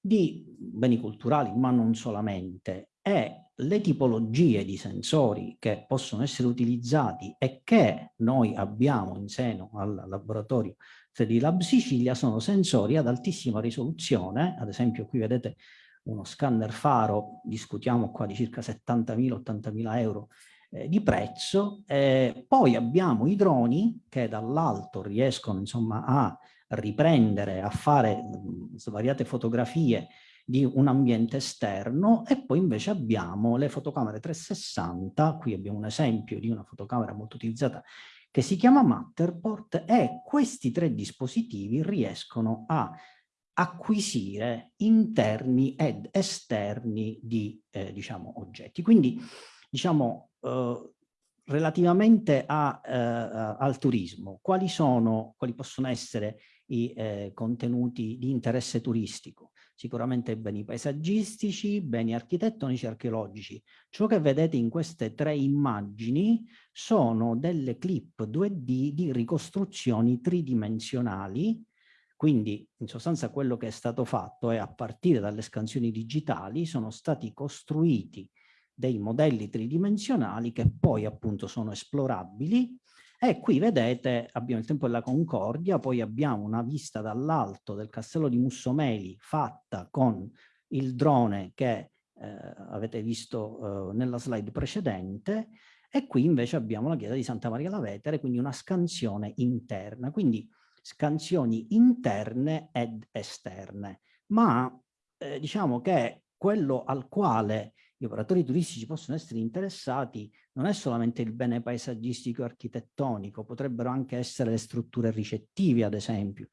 di beni culturali, ma non solamente, e le tipologie di sensori che possono essere utilizzati e che noi abbiamo in seno al laboratorio 3D Lab Sicilia sono sensori ad altissima risoluzione, ad esempio qui vedete uno scanner faro, discutiamo qua di circa 70.000-80.000 euro eh, di prezzo, eh, poi abbiamo i droni che dall'alto riescono insomma a riprendere, a fare mh, svariate fotografie di un ambiente esterno e poi invece abbiamo le fotocamere 360, qui abbiamo un esempio di una fotocamera molto utilizzata che si chiama Matterport e questi tre dispositivi riescono a acquisire interni ed esterni di eh, diciamo, oggetti. Quindi diciamo eh, relativamente a, eh, al turismo, quali sono, quali possono essere i eh, contenuti di interesse turistico? Sicuramente beni paesaggistici, beni architettonici e archeologici. Ciò che vedete in queste tre immagini sono delle clip 2D di ricostruzioni tridimensionali, quindi in sostanza quello che è stato fatto è a partire dalle scansioni digitali sono stati costruiti dei modelli tridimensionali che poi appunto sono esplorabili e qui vedete abbiamo il tempo della Concordia, poi abbiamo una vista dall'alto del castello di Mussomeli fatta con il drone che eh, avete visto eh, nella slide precedente e qui invece abbiamo la chiesa di Santa Maria la Vetere, quindi una scansione interna, quindi scansioni interne ed esterne. Ma eh, diciamo che quello al quale gli operatori turistici possono essere interessati non è solamente il bene paesaggistico e architettonico, potrebbero anche essere le strutture ricettive, ad esempio.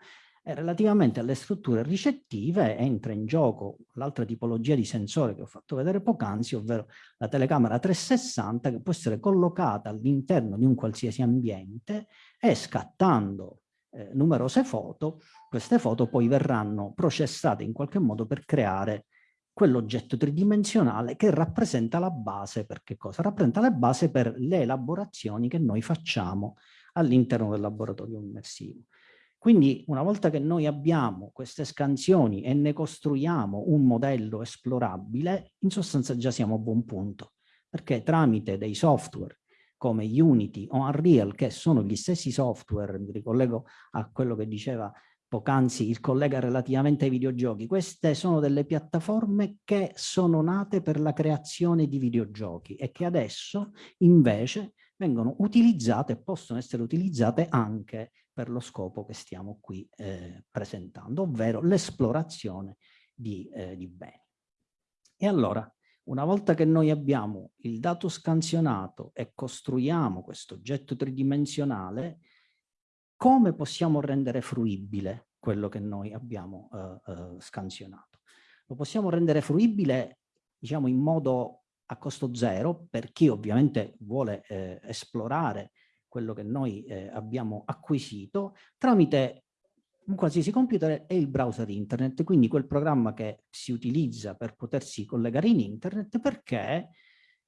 E relativamente alle strutture ricettive entra in gioco l'altra tipologia di sensore che ho fatto vedere poc'anzi, ovvero la telecamera 360 che può essere collocata all'interno di un qualsiasi ambiente e scattando eh, numerose foto, queste foto poi verranno processate in qualche modo per creare quell'oggetto tridimensionale che rappresenta la base per che cosa? Rappresenta la base per le elaborazioni che noi facciamo all'interno del laboratorio immersivo. Quindi una volta che noi abbiamo queste scansioni e ne costruiamo un modello esplorabile, in sostanza già siamo a buon punto, perché tramite dei software come Unity o Unreal, che sono gli stessi software, mi ricollego a quello che diceva poc'anzi il collega relativamente ai videogiochi, queste sono delle piattaforme che sono nate per la creazione di videogiochi e che adesso invece vengono utilizzate, possono essere utilizzate anche per lo scopo che stiamo qui eh, presentando, ovvero l'esplorazione di, eh, di beni. E allora, una volta che noi abbiamo il dato scansionato e costruiamo questo oggetto tridimensionale, come possiamo rendere fruibile quello che noi abbiamo uh, uh, scansionato? Lo possiamo rendere fruibile, diciamo, in modo a costo zero per chi ovviamente vuole eh, esplorare quello che noi eh, abbiamo acquisito tramite un qualsiasi computer e il browser internet, quindi quel programma che si utilizza per potersi collegare in internet perché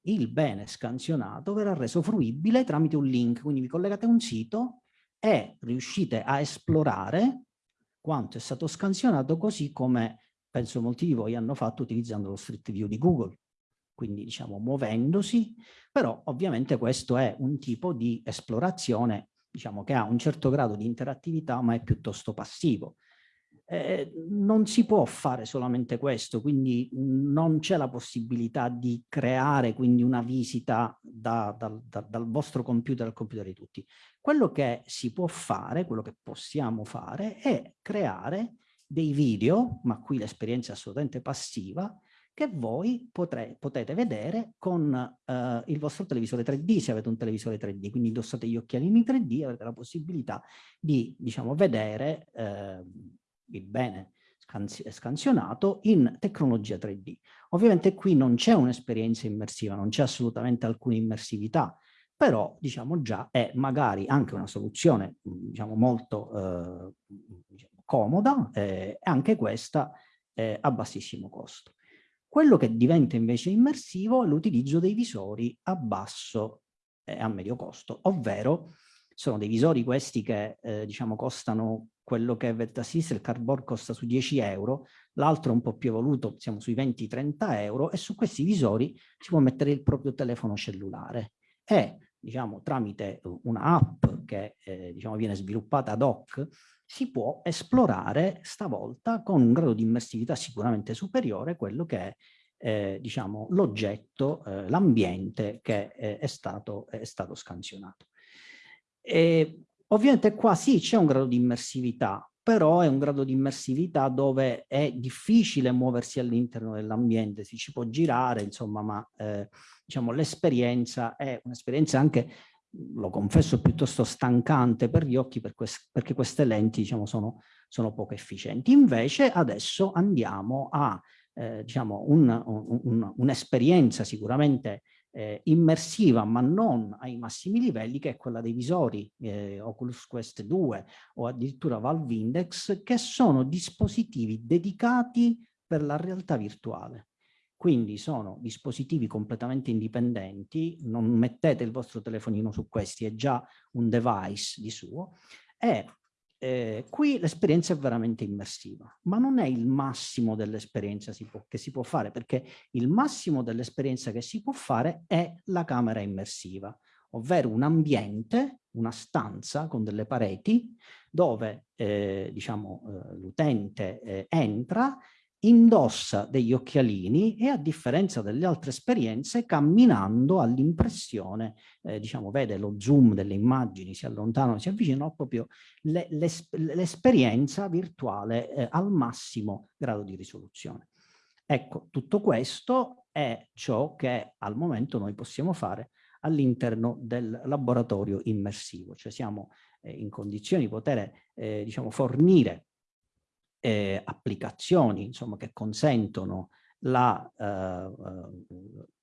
il bene scansionato verrà reso fruibile tramite un link, quindi vi collegate a un sito e riuscite a esplorare quanto è stato scansionato così come penso molti di voi hanno fatto utilizzando lo Street View di Google. Quindi diciamo muovendosi, però ovviamente questo è un tipo di esplorazione diciamo che ha un certo grado di interattività ma è piuttosto passivo. Eh, non si può fare solamente questo, quindi non c'è la possibilità di creare quindi una visita da, da, da, dal vostro computer al computer di tutti. Quello che si può fare, quello che possiamo fare è creare dei video, ma qui l'esperienza è assolutamente passiva, che voi potre, potete vedere con uh, il vostro televisore 3D, se avete un televisore 3D, quindi indossate gli occhialini 3D avrete la possibilità di, diciamo, vedere uh, il bene scansionato in tecnologia 3D. Ovviamente qui non c'è un'esperienza immersiva, non c'è assolutamente alcuna immersività, però diciamo già è magari anche una soluzione diciamo molto eh, diciamo, comoda e eh, anche questa eh, a bassissimo costo. Quello che diventa invece immersivo è l'utilizzo dei visori a basso e a medio costo, ovvero sono dei visori questi che eh, diciamo costano quello che a sinistra, il cardboard costa su 10 euro, l'altro è un po' più evoluto, siamo sui 20-30 euro e su questi visori si può mettere il proprio telefono cellulare e diciamo tramite un'app che eh, diciamo, viene sviluppata ad hoc si può esplorare stavolta con un grado di immersività sicuramente superiore quello che è eh, diciamo, l'oggetto, eh, l'ambiente che eh, è, stato, è stato scansionato. E, ovviamente qua sì c'è un grado di immersività, però è un grado di immersività dove è difficile muoversi all'interno dell'ambiente, si ci può girare, insomma, ma eh, diciamo, l'esperienza è un'esperienza anche lo confesso, piuttosto stancante per gli occhi per quest perché queste lenti diciamo, sono, sono poco efficienti. Invece adesso andiamo a eh, diciamo, un'esperienza un, un sicuramente eh, immersiva ma non ai massimi livelli che è quella dei visori eh, Oculus Quest 2 o addirittura Valve Index che sono dispositivi dedicati per la realtà virtuale. Quindi sono dispositivi completamente indipendenti, non mettete il vostro telefonino su questi, è già un device di suo, e eh, qui l'esperienza è veramente immersiva, ma non è il massimo dell'esperienza che si può fare, perché il massimo dell'esperienza che si può fare è la camera immersiva, ovvero un ambiente, una stanza con delle pareti dove eh, diciamo, eh, l'utente eh, entra indossa degli occhialini e a differenza delle altre esperienze camminando all'impressione, eh, diciamo vede lo zoom delle immagini, si allontanano, si avvicinano proprio l'esperienza virtuale eh, al massimo grado di risoluzione. Ecco, tutto questo è ciò che al momento noi possiamo fare all'interno del laboratorio immersivo, cioè siamo eh, in condizioni di poter eh, diciamo, fornire eh, applicazioni insomma, che consentono la, eh,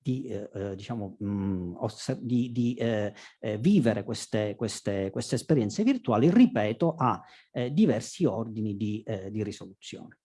di, eh, diciamo, mh, di, di eh, eh, vivere queste, queste, queste, esperienze virtuali, ripeto, a eh, diversi ordini di, di risoluzione.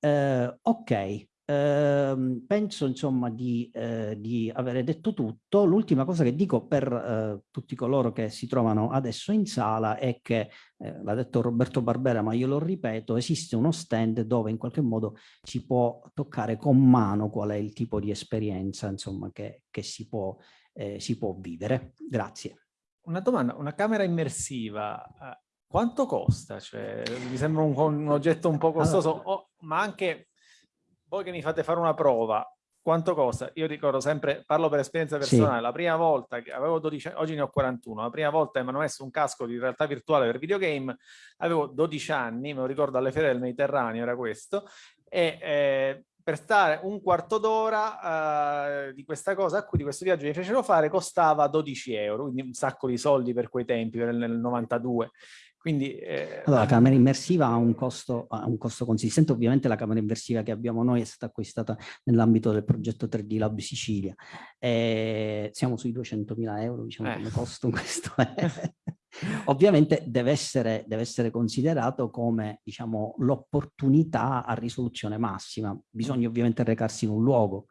ok, eh, penso insomma di, eh, di avere detto tutto. L'ultima cosa che dico per eh, tutti coloro che si trovano adesso in sala è che, eh, l'ha detto Roberto Barbera, ma io lo ripeto, esiste uno stand dove in qualche modo si può toccare con mano qual è il tipo di esperienza insomma, che, che si, può, eh, si può vivere. Grazie. Una domanda, una camera immersiva, eh, quanto costa? Cioè, mi sembra un, un oggetto un po' costoso, allora, oh, ma anche voi che mi fate fare una prova, quanto costa? Io ricordo sempre, parlo per esperienza personale, sì. la prima volta che avevo 12 anni, oggi ne ho 41, la prima volta che mi hanno messo un casco di realtà virtuale per videogame, avevo 12 anni, me lo ricordo alle ferie del Mediterraneo, era questo, e eh, per stare un quarto d'ora uh, di questa cosa, di questo viaggio mi fecero fare, costava 12 euro, quindi un sacco di soldi per quei tempi, nel 92. Quindi, eh, allora, la camera immersiva ha un, costo, ha un costo consistente, ovviamente la camera immersiva che abbiamo noi è stata acquistata nell'ambito del progetto 3D Lab Sicilia, e siamo sui 200.000 euro diciamo, eh. come costo questo. ovviamente deve essere, deve essere, considerato come diciamo, l'opportunità a risoluzione massima, bisogna ovviamente recarsi in un luogo,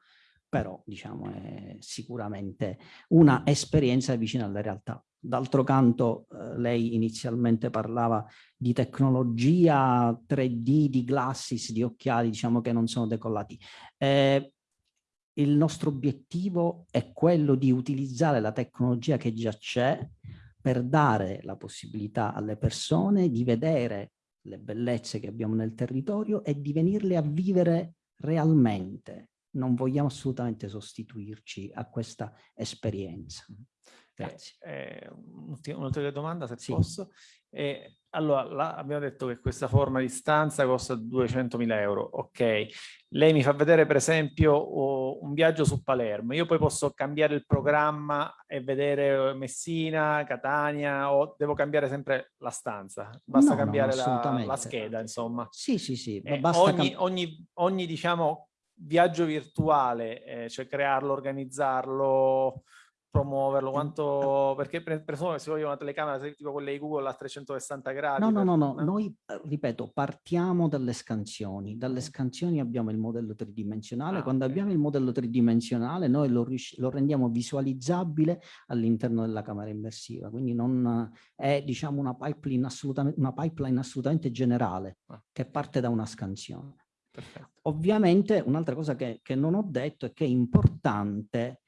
però diciamo, è sicuramente una esperienza vicina alla realtà. D'altro canto eh, lei inizialmente parlava di tecnologia 3D, di glasses, di occhiali, diciamo che non sono decollati. Eh, il nostro obiettivo è quello di utilizzare la tecnologia che già c'è per dare la possibilità alle persone di vedere le bellezze che abbiamo nel territorio e di venirle a vivere realmente. Non vogliamo assolutamente sostituirci a questa esperienza. Grazie. Eh, Un'ulteriore domanda, se sì. posso. Eh, allora, là abbiamo detto che questa forma di stanza costa 200.000 euro. Ok. Lei mi fa vedere, per esempio, oh, un viaggio su Palermo. Io poi posso cambiare il programma e vedere Messina, Catania, o devo cambiare sempre la stanza? Basta no, cambiare no, la, la, scheda, insomma. Sì, sì, sì. Eh, ogni, ogni, ogni, diciamo, viaggio virtuale, eh, cioè crearlo, organizzarlo promuoverlo? Quanto, perché presumo che si voglia una telecamera tipo quelle di Google a 360 gradi. No, no, no, no, noi, eh, ripeto, partiamo dalle scansioni. Dalle scansioni abbiamo il modello tridimensionale. Ah, Quando okay. abbiamo il modello tridimensionale noi lo, lo rendiamo visualizzabile all'interno della camera immersiva. Quindi non è, diciamo, una pipeline assolutamente, una pipeline assolutamente generale ah. che parte da una scansione. Perfetto. Ovviamente un'altra cosa che, che non ho detto è che è importante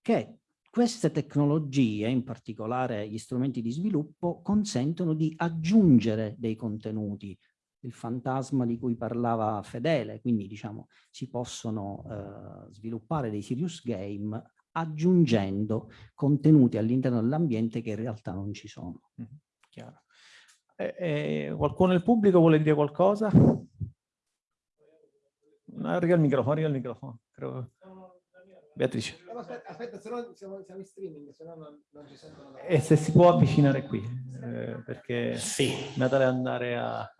che queste tecnologie, in particolare gli strumenti di sviluppo, consentono di aggiungere dei contenuti. Il fantasma di cui parlava Fedele, quindi diciamo si possono eh, sviluppare dei serious game aggiungendo contenuti all'interno dell'ambiente che in realtà non ci sono. Mm -hmm. Chiaro. Eh, eh, qualcuno nel pubblico vuole dire qualcosa? Arriva il microfono, arriva il microfono. Credo. Beatrice. Eh, aspetta, aspetta, se no siamo, siamo, in streaming, se no non, non, ci sentono. E se si può avvicinare qui, eh, perché sì. Natale andare a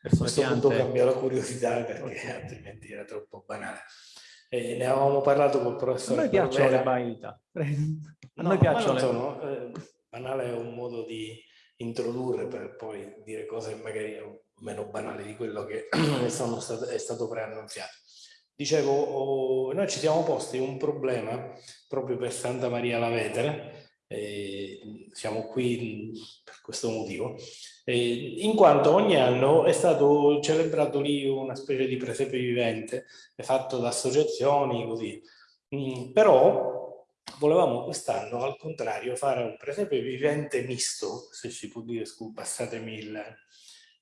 persone piante... punto cambia la curiosità perché altrimenti era troppo banale. Eh, ne avevamo parlato col professore. A noi piacciono le banalità. A no, noi piacciono le... Sono, eh, banale è un modo di introdurre per poi dire cose magari meno banali di quello che sono stato, è stato preannunziato. Dicevo, oh, noi ci siamo posti un problema proprio per Santa Maria la Vetere, eh, siamo qui per questo motivo, eh, in quanto ogni anno è stato celebrato lì una specie di presepe vivente fatto da associazioni così, mm, però volevamo quest'anno al contrario fare un presepe vivente misto, se si può dire, passatemi il,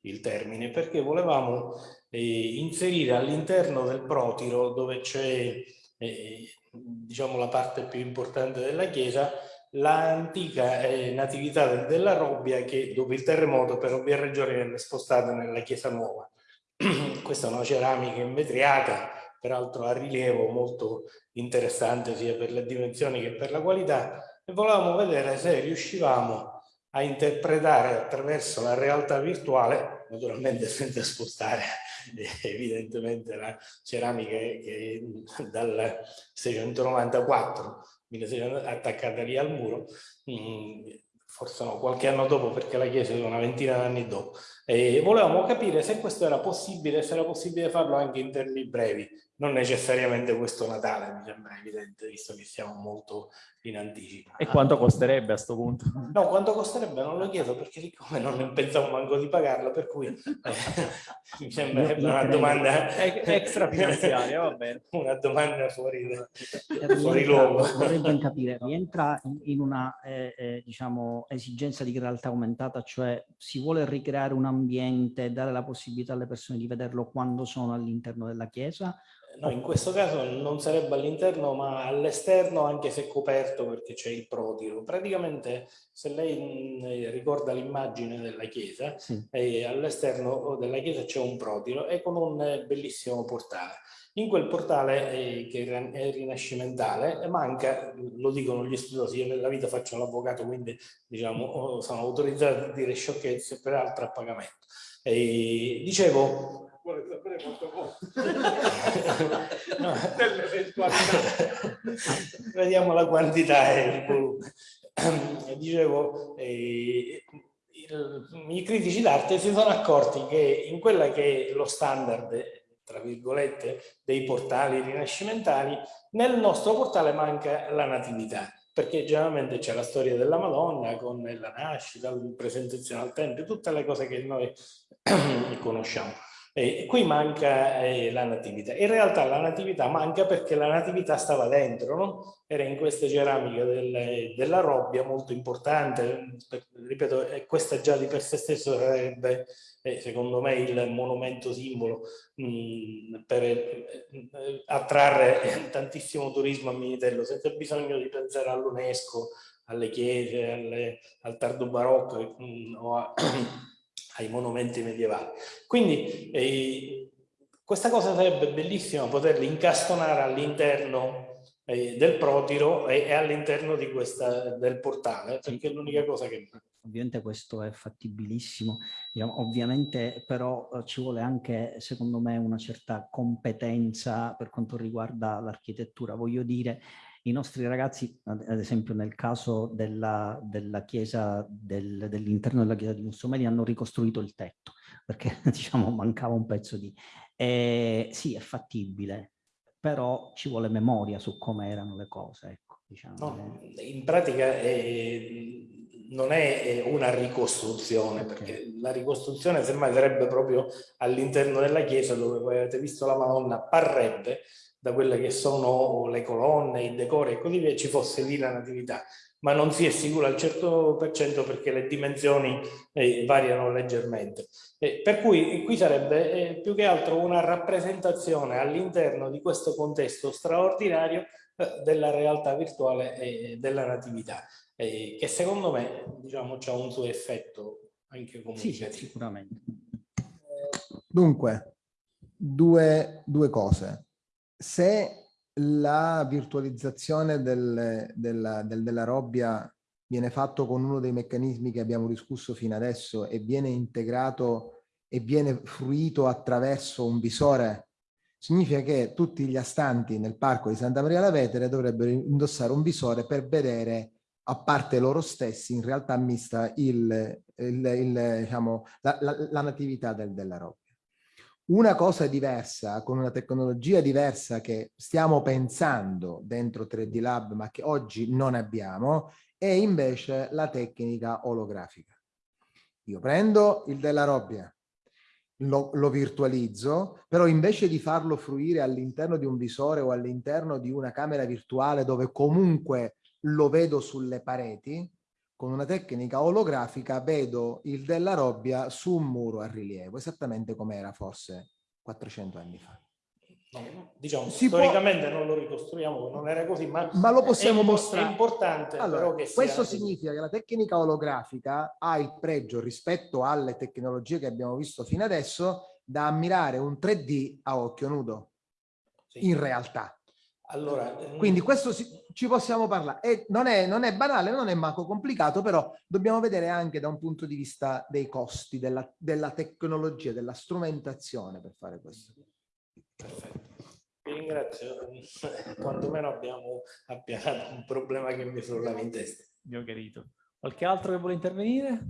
il termine, perché volevamo eh, inserire all'interno del protiro, dove c'è eh, diciamo la parte più importante della chiesa, l'antica eh, natività della Robbia che dopo il terremoto per ovvie ragioni venne spostata nella chiesa nuova. Questa è una ceramica invetriata, peraltro a rilievo molto interessante sia per le dimensioni che per la qualità e volevamo vedere se riuscivamo a interpretare attraverso la realtà virtuale, naturalmente senza spostare evidentemente la ceramica che dal 694 attaccata lì al muro, mm, forse no, qualche anno dopo perché la chiesa è una ventina d'anni dopo. E volevamo capire se questo era possibile, se era possibile farlo anche in termini brevi, non necessariamente questo Natale, mi sembra evidente, visto che siamo molto in anticipo. E quanto costerebbe a questo punto? No, quanto costerebbe non lo chiedo perché siccome non pensavo manco di pagarlo, per cui eh, mi sembra una domanda extra finanziaria, va bene. Una domanda fuori, da, fuori luogo. Vorrei ben capire, rientra in una eh, eh, diciamo, esigenza di realtà aumentata, cioè si vuole ricreare un ambiente, dare la possibilità alle persone di vederlo quando sono all'interno della chiesa No, in questo caso non sarebbe all'interno ma all'esterno anche se coperto perché c'è il protiro. Praticamente se lei ricorda l'immagine della chiesa, sì. eh, all'esterno della chiesa c'è un protiro e con un eh, bellissimo portale. In quel portale eh, che è rinascimentale manca, lo dicono gli studiosi, io nella vita faccio l'avvocato quindi diciamo sono autorizzato a dire sciocchezze peraltro a pagamento. E, dicevo, vuole sapere quanto costa no. dell'eventualità. Vediamo la quantità e il volume. Dicevo, eh, il, i critici d'arte si sono accorti che in quella che è lo standard, tra virgolette, dei portali rinascimentali, nel nostro portale manca la natività perché generalmente c'è la storia della Madonna con la nascita, la presentazione al Tempio, tutte le cose che noi conosciamo. E qui manca eh, la natività. In realtà la natività manca perché la natività stava dentro, no? era in queste ceramiche del, della robbia molto importante, ripeto, questa già di per sé stesso sarebbe eh, secondo me il monumento simbolo mh, mm, per eh, attrarre tantissimo turismo a Militello senza bisogno di pensare all'UNESCO, alle chiese, alle, al tardo barocco mh, mm, o a ai monumenti medievali. Quindi eh, questa cosa sarebbe bellissima poterli incastonare all'interno eh, del protiro e, e all'interno del portale, perché è l'unica cosa che ovviamente questo è fattibilissimo, diciamo, ovviamente però eh, ci vuole anche secondo me una certa competenza per quanto riguarda l'architettura, voglio dire i nostri ragazzi, ad esempio nel caso della, della chiesa, del, dell'interno della chiesa di Mussomeli, hanno ricostruito il tetto, perché diciamo mancava un pezzo di... Eh, sì, è fattibile, però ci vuole memoria su come erano le cose. Ecco, diciamo. no, in pratica è, non è una ricostruzione, okay. perché la ricostruzione semmai sarebbe proprio all'interno della chiesa dove voi avete visto la Madonna, parrebbe da quelle che sono le colonne, i decori e così via, ci fosse lì la natività, ma non si è sicuro al 100% perché le dimensioni eh, variano leggermente. Eh, per cui qui sarebbe eh, più che altro una rappresentazione all'interno di questo contesto straordinario eh, della realtà virtuale e della natività, eh, che secondo me diciamo, ha un suo effetto anche comunicativo. Sì, sicuramente. Dunque, due, due cose se la virtualizzazione del, della, del, della robbia viene fatto con uno dei meccanismi che abbiamo discusso fino adesso e viene integrato e viene fruito attraverso un visore, significa che tutti gli astanti nel parco di Santa Maria la Vetere dovrebbero indossare un visore per vedere a parte loro stessi in realtà mista il, il, il, diciamo, la, la, la, natività del, della robbia una cosa diversa, con una tecnologia diversa che stiamo pensando dentro 3D Lab ma che oggi non abbiamo, è invece la tecnica olografica. Io prendo il della robbia, lo, lo virtualizzo, però invece di farlo fruire all'interno di un visore o all'interno di una camera virtuale dove comunque lo vedo sulle pareti, con una tecnica olografica vedo il della robbia su un muro a rilievo, esattamente come era forse 400 anni fa. No, diciamo, si storicamente può... non lo ricostruiamo, non era così, ma, ma lo possiamo è, mostrare. È importante allora, questo significa che la tecnica olografica ha il pregio rispetto alle tecnologie che abbiamo visto fino adesso da ammirare un 3D a occhio nudo, sì. in realtà. Allora, ehm, Quindi questo si, ci possiamo parlare. E non, è, non è banale, non è manco complicato, però dobbiamo vedere anche da un punto di vista dei costi, della, della tecnologia, della strumentazione per fare questo. Perfetto. Vi ringrazio, quantomeno abbiamo appianato un problema che mi frullava in testa. Io chiarito. Qualche altro che vuole intervenire?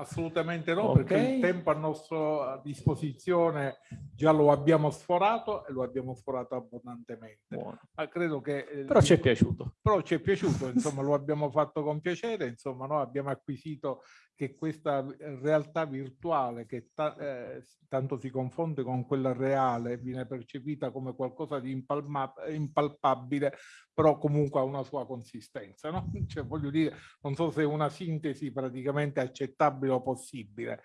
Assolutamente no, okay. perché il tempo a nostra disposizione già lo abbiamo sforato e lo abbiamo sforato abbondantemente. Ma credo che, eh, però ci è piaciuto. Però ci è piaciuto, insomma lo abbiamo fatto con piacere, insomma noi abbiamo acquisito che questa realtà virtuale che ta eh, tanto si confonde con quella reale viene percepita come qualcosa di impalpabile, però comunque ha una sua consistenza. No? Cioè, voglio dire, non so se è una sintesi praticamente accettabile o possibile,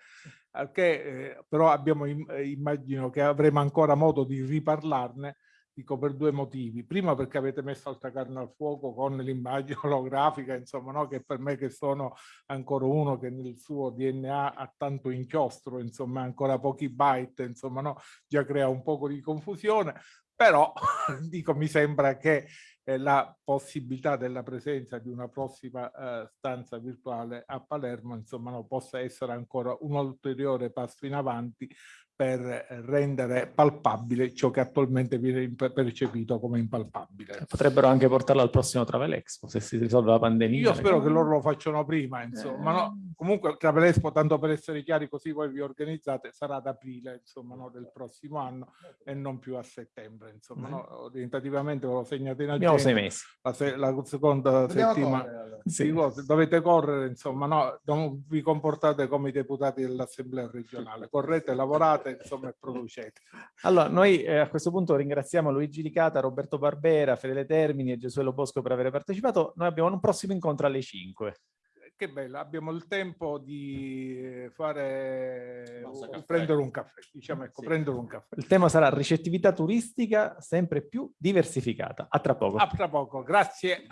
che, eh, però abbiamo, immagino che avremo ancora modo di riparlarne dico per due motivi. Prima perché avete messo altra carne al fuoco con l'immagine olografica, insomma, no? che per me che sono ancora uno che nel suo DNA ha tanto inchiostro, insomma, ancora pochi byte, insomma, no? già crea un po' di confusione, però dico mi sembra che eh, la possibilità della presenza di una prossima eh, stanza virtuale a Palermo, insomma, no, possa essere ancora un ulteriore passo in avanti per rendere palpabile ciò che attualmente viene percepito come impalpabile. Potrebbero anche portarlo al prossimo Travel Expo se si risolve la pandemia. Io spero che loro lo facciano prima, insomma. Eh. No? Comunque Travel Expo, tanto per essere chiari, così voi vi organizzate, sarà ad aprile, insomma, no? del prossimo anno e non più a settembre, insomma. Mm. No? Orientativamente ve lo segnate in agenda. Abbiamo sei mesi. La, se la seconda Dobbiamo settimana. Correre, sì. Dovete correre, insomma, no? Non vi comportate come i deputati dell'Assemblea regionale. Correte, lavorate fate, insomma, producete. Allora, noi eh, a questo punto ringraziamo Luigi Licata, Roberto Barbera, Fedele Termini e Gesuelo Bosco per aver partecipato. Noi abbiamo un prossimo incontro alle 5 che bello, abbiamo il tempo di fare prendere un caffè, diciamo ecco, sì. prendere un caffè. Il tema sarà ricettività turistica sempre più diversificata. A tra poco. A tra poco, grazie.